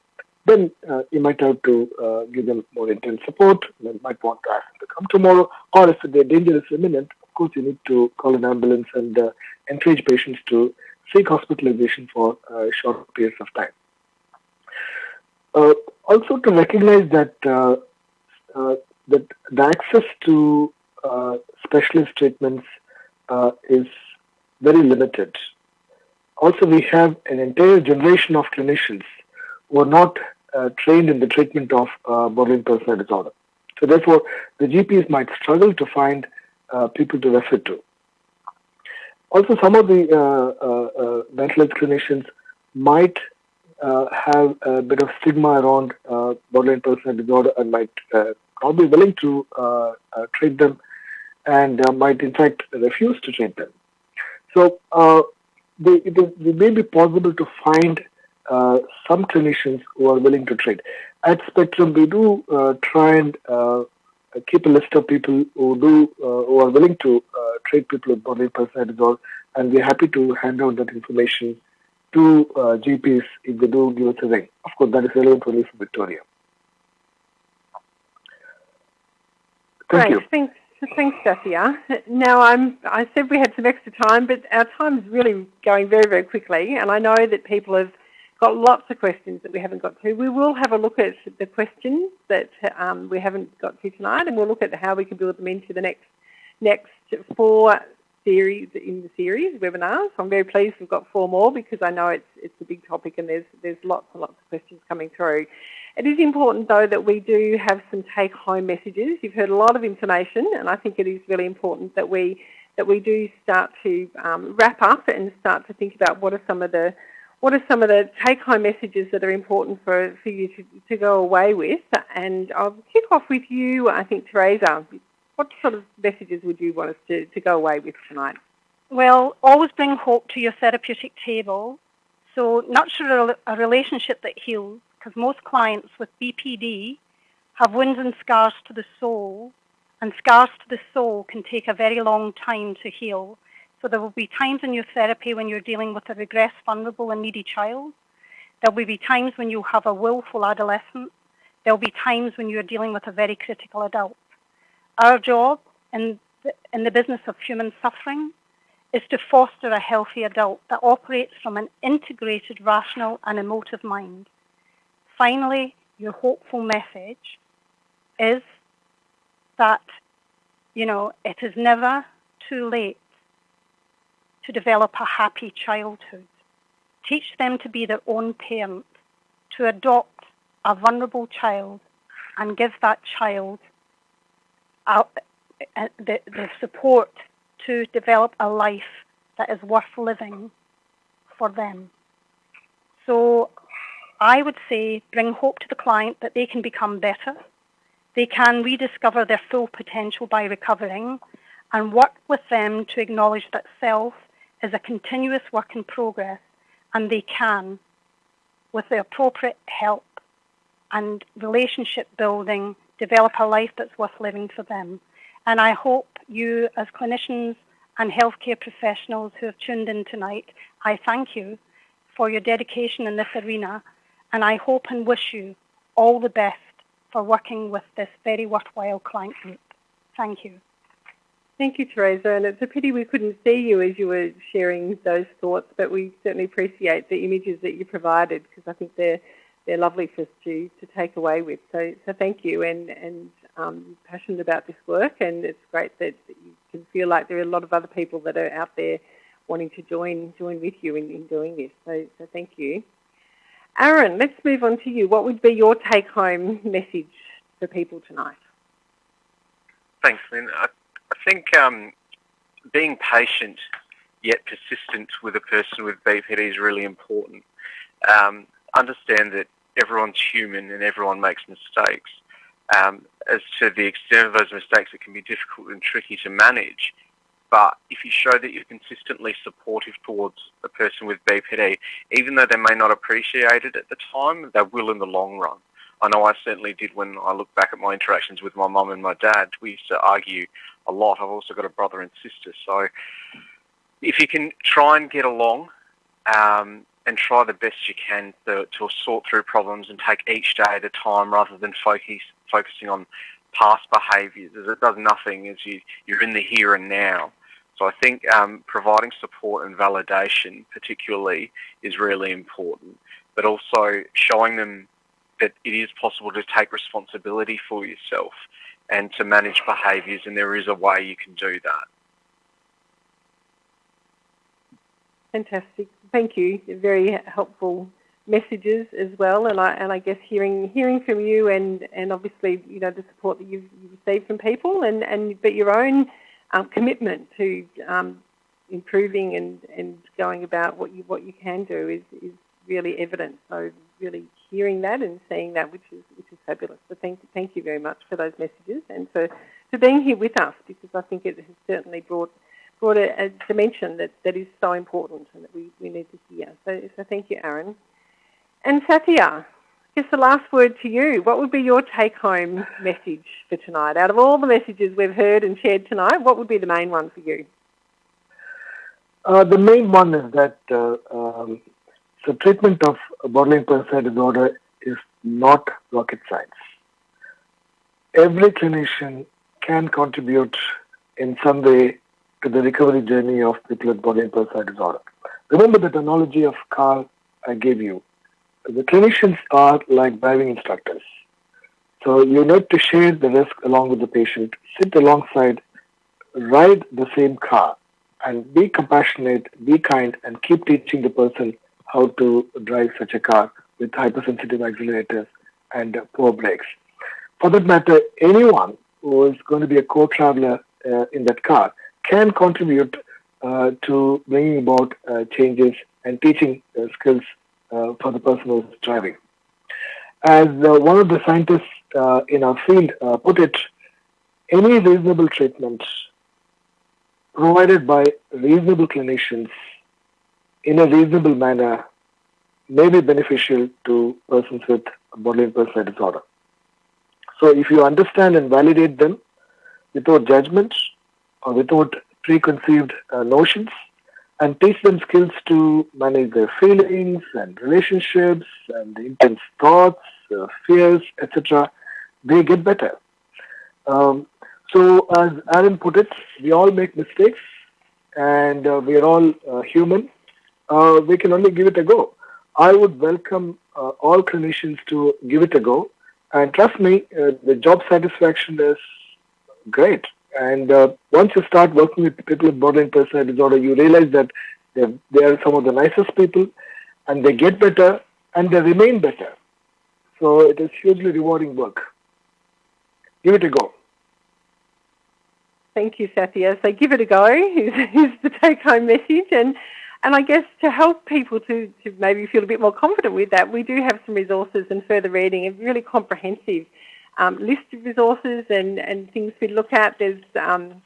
Then uh, you might have to uh, give them more intense support. You might want to ask them to come tomorrow. Or if the danger is imminent, of course, you need to call an ambulance and uh, encourage patients to seek hospitalization for short periods of time. Uh, also to recognize that uh, uh, that the access to specialist treatments is very limited. Also, we have an entire generation of clinicians who are not uh, trained in the treatment of uh, borderline personality disorder. So therefore, the GPs might struggle to find uh, people to refer to. Also, some of the mental health clinicians might uh, have a bit of stigma around uh, borderline personality disorder and might uh, not be willing to uh, uh, treat them and uh, might in fact refuse to treat them. So they, it, is, it may be possible to find Uh, some clinicians who are willing to treat. At Spectrum, we do uh, try and uh, keep a list of people who do who are willing to treat people with borderline personality disorder, and we're happy to hand out that information to uh, GPs if they do give us a ring. Of course, that is relevant only for Victoria. Thank Great. you. Thanks, thanks, Sathya. Now, I'm, I said we had some extra time, but our time is really going very, very quickly, and I know that people have got lots of questions that we haven't got to. We will have a look at the questions that um, we haven't got to tonight, and we'll look at how we can build them into the next next four series in the series webinars. I'm very pleased we've got four more because I know it's it's a big topic and there's there's lots and lots of questions coming through. It is important though that we do have some take home messages. You've heard a lot of information and I think it is really important that we that we do start to um, wrap up and start to think about what are some of the what are some of the take-home messages that are important for, for you to, to go away with? And I'll kick off with you, I think, Teresa. What sort of messages would you want us to, to go away with tonight? Well, always bring hope to your therapeutic table. So nurture a relationship that heals, because most clients with BPD have wounds and scars to the soul, and scars to the soul can take a very long time to heal. There will be times in your therapy when you're dealing with a regressed, vulnerable and needy child. There will be times when you have a willful adolescent. There will be times when you're dealing with a very critical adult. Our job in the, in the business of human suffering is to foster a healthy adult that operates from an integrated, rational and emotive mind. Finally, your hopeful message is that, you know, it is never too late to develop a happy childhood. Teach them to be their own parent, to adopt a vulnerable child and give that child uh, the, the support to develop a life that is worth living for them. So I would say bring hope to the client that they can become better. They can rediscover their full potential by recovering and work with them to acknowledge that self is a continuous work in progress and they can, with the appropriate help and relationship building, develop a life that's worth living for them. And I hope you as clinicians and healthcare professionals who have tuned in tonight, I thank you for your dedication in this arena and I hope and wish you all the best for working with this very worthwhile client group. Thank you. Thank you, Teresa. And it's a pity we couldn't see you as you were sharing those thoughts, but we certainly appreciate the images that you provided because I think they're they're lovely for us to, to take away with. So, so thank you, and and um, passionate about this work, and it's great that, that, you can feel like there are a lot of other people that are out there wanting to join join with you in, in doing this. So, so thank you. Aaron, let's move on to you. What would be your take-home message for people tonight? Thanks, Lynn. I think um, being patient yet persistent with a person with BPD is really important. Um, understand that everyone's human and everyone makes mistakes. Um, as to the extent of those mistakes, it can be difficult and tricky to manage. But if you show that you're consistently supportive towards a person with BPD, even though they may not appreciate it at the time, they will in the long run. I know I certainly did when I look back at my interactions with my mum and my dad. We used to argue a lot. I've also got a brother and sister. So if you can try and get along um, and try the best you can to, to, sort through problems and take each day at a time rather than focus, focusing on past behaviours it does nothing as you, you're in the here and now. So I think um, providing support and validation particularly is really important, but also showing them that it is possible to take responsibility for yourself and to manage behaviours, and there is a way you can do that. Fantastic. Thank you. Very helpful messages as well, and I and I guess hearing hearing from you and and obviously you know the support that you've, received from people and and but your own um, commitment to um, improving and and going about what you what you can do is is really evident. So really hearing that and seeing that, which is which is fabulous. So thank thank you very much for those messages and for, for being here with us because I think it has certainly brought brought a, a dimension that, that is so important and that we, we need to hear. So, so thank you, Aaron. And Sathya, just the last word to you. What would be your take-home message for tonight? Out of all the messages we've heard and shared tonight, what would be the main one for you? Uh, the main one is that uh, um, so treatment of borderline personality disorder is not rocket science. Every clinician can contribute in some way to the recovery journey of people with borderline personality disorder. Remember the analogy of car I gave you. The clinicians are like driving instructors. So you need to share the risk along with the patient, sit alongside, ride the same car, and be compassionate, be kind, and keep teaching the person how to drive such a car with hypersensitive accelerators and poor brakes. For that matter, anyone who is going to be a co-traveler uh, in that car can contribute uh, to bringing about uh, changes and teaching uh, skills for the person who is driving. As one of the scientists in our field put it, any reasonable treatment provided by reasonable clinicians in a reasonable manner may be beneficial to persons with borderline personality disorder. So if you understand and validate them without judgment or without preconceived uh, notions and teach them skills to manage their feelings and relationships and intense thoughts, uh, fears, etc., they get better. Um, so as Aaron put it, we all make mistakes and uh, we are all uh, human. Uh, we can only give it a go. I would welcome uh, all clinicians to give it a go. And trust me, uh, the job satisfaction is great. And uh, once you start working with people with borderline personality disorder, you realize that they are some of the nicest people and they get better and they remain better. So it is hugely rewarding work. Give it a go. Thank you, Sathya. So give it a go is, is the take-home message. And and I guess to help people to, to maybe feel a bit more confident with that, we do have some resources and further reading, a really comprehensive um, list of resources and, and things we look at. There's um,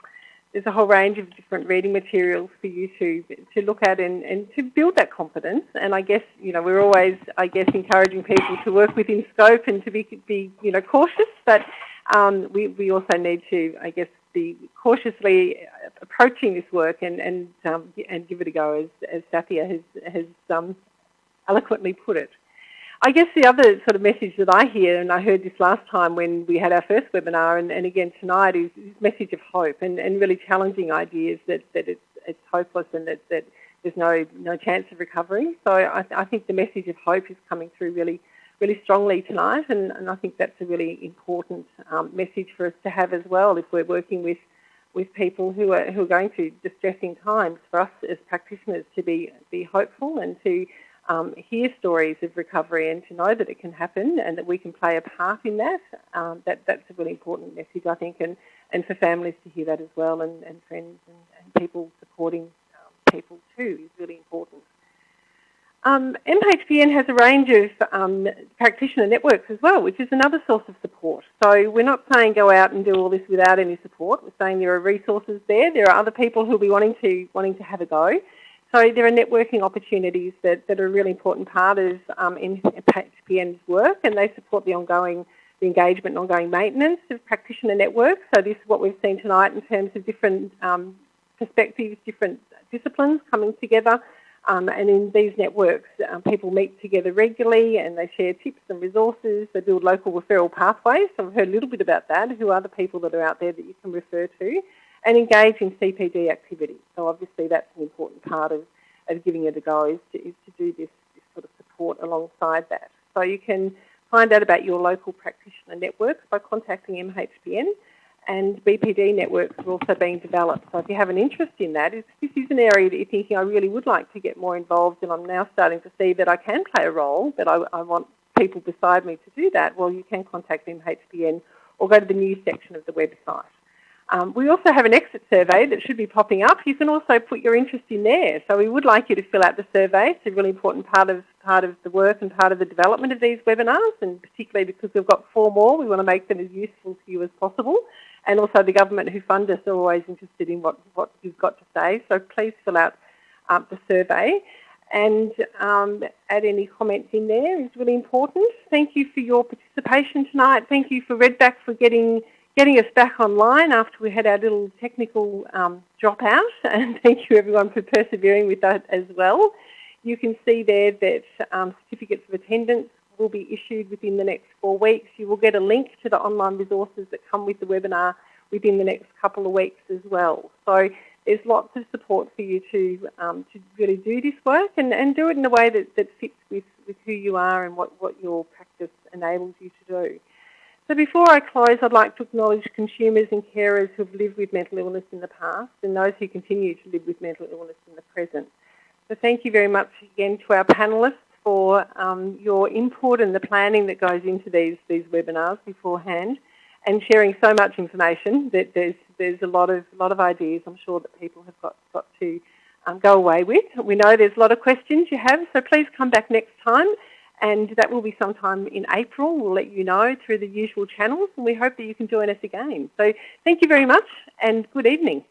there's a whole range of different reading materials for you to to look at and, and to build that confidence. And I guess you know we're always I guess encouraging people to work within scope and to be be you know cautious, but um, we we also need to I guess be cautiously approaching this work and and um, and give it a go, as as Sathya has has um, eloquently put it. I guess the other sort of message that I hear, and I heard this last time when we had our first webinar, and, and again tonight, is this message of hope and, and really challenging ideas that, that it's, it's hopeless and that, that there's no no chance of recovery. So I, I think the message of hope is coming through really really strongly tonight, and, and I think that's a really important um, message for us to have as well if we're working with with people who are who are going through distressing times. For us as practitioners to be be hopeful and to um, hear stories of recovery and to know that it can happen and that we can play a part in that. Um, that that's a really important message, I think, and, and for families to hear that as well, and, and friends and, and people supporting um, people too is really important. Um, MHPN has a range of um, practitioner networks as well, which is another source of support. So we're not saying go out and do all this without any support. We're saying there are resources there. There are other people who will be wanting to wanting to have a go. So there are networking opportunities that, that are a really important part of um, MHPN's work, and they support the ongoing the engagement and ongoing maintenance of practitioner networks. So this is what we've seen tonight in terms of different um, perspectives, different disciplines coming together um, and in these networks, um, people meet together regularly and they share tips and resources. They build local referral pathways. So I've heard a little bit about that. Who are the people that are out there that you can refer to? And engage in CPD activities. So obviously that's an important part of, of giving it a go is to, is to do this, this sort of support alongside that. So you can find out about your local practitioner networks by contacting MHPN and BPD networks are also being developed. So if you have an interest in that, if this is an area that you're thinking I really would like to get more involved and I'm now starting to see that I can play a role, but I, I want people beside me to do that, well, you can contact MHPN or go to the news section of the website. Um, we also have an exit survey that should be popping up. You can also put your interest in there. So we would like you to fill out the survey. It's a really important part of part of the work and part of the development of these webinars, and particularly because we've got four more, we want to make them as useful to you as possible and also the government who fund us are always interested in what, what you've got to say. So please fill out um, the survey and um, add any comments in there is really important. Thank you for your participation tonight. Thank you for Redback for getting getting us back online after we had our little technical um, dropout (laughs) and thank you everyone for persevering with that as well. You can see there that um, certificates of attendance will be issued within the next four weeks. You will get a link to the online resources that come with the webinar within the next couple of weeks as well. So there's lots of support for you to um, to really do this work and, and do it in a way that, that fits with, with who you are and what, what your practice enables you to do. So before I close, I'd like to acknowledge consumers and carers who have lived with mental illness in the past and those who continue to live with mental illness in the present. So thank you very much again to our panellists for um, your input and the planning that goes into these, these webinars beforehand. and sharing so much information that there's there's a lot of lot of ideas I'm sure that people have got got to um, go away with. We know there's a lot of questions you have, so please come back next time and that will be sometime in April. We'll let you know through the usual channels and we hope that you can join us again. So thank you very much and good evening.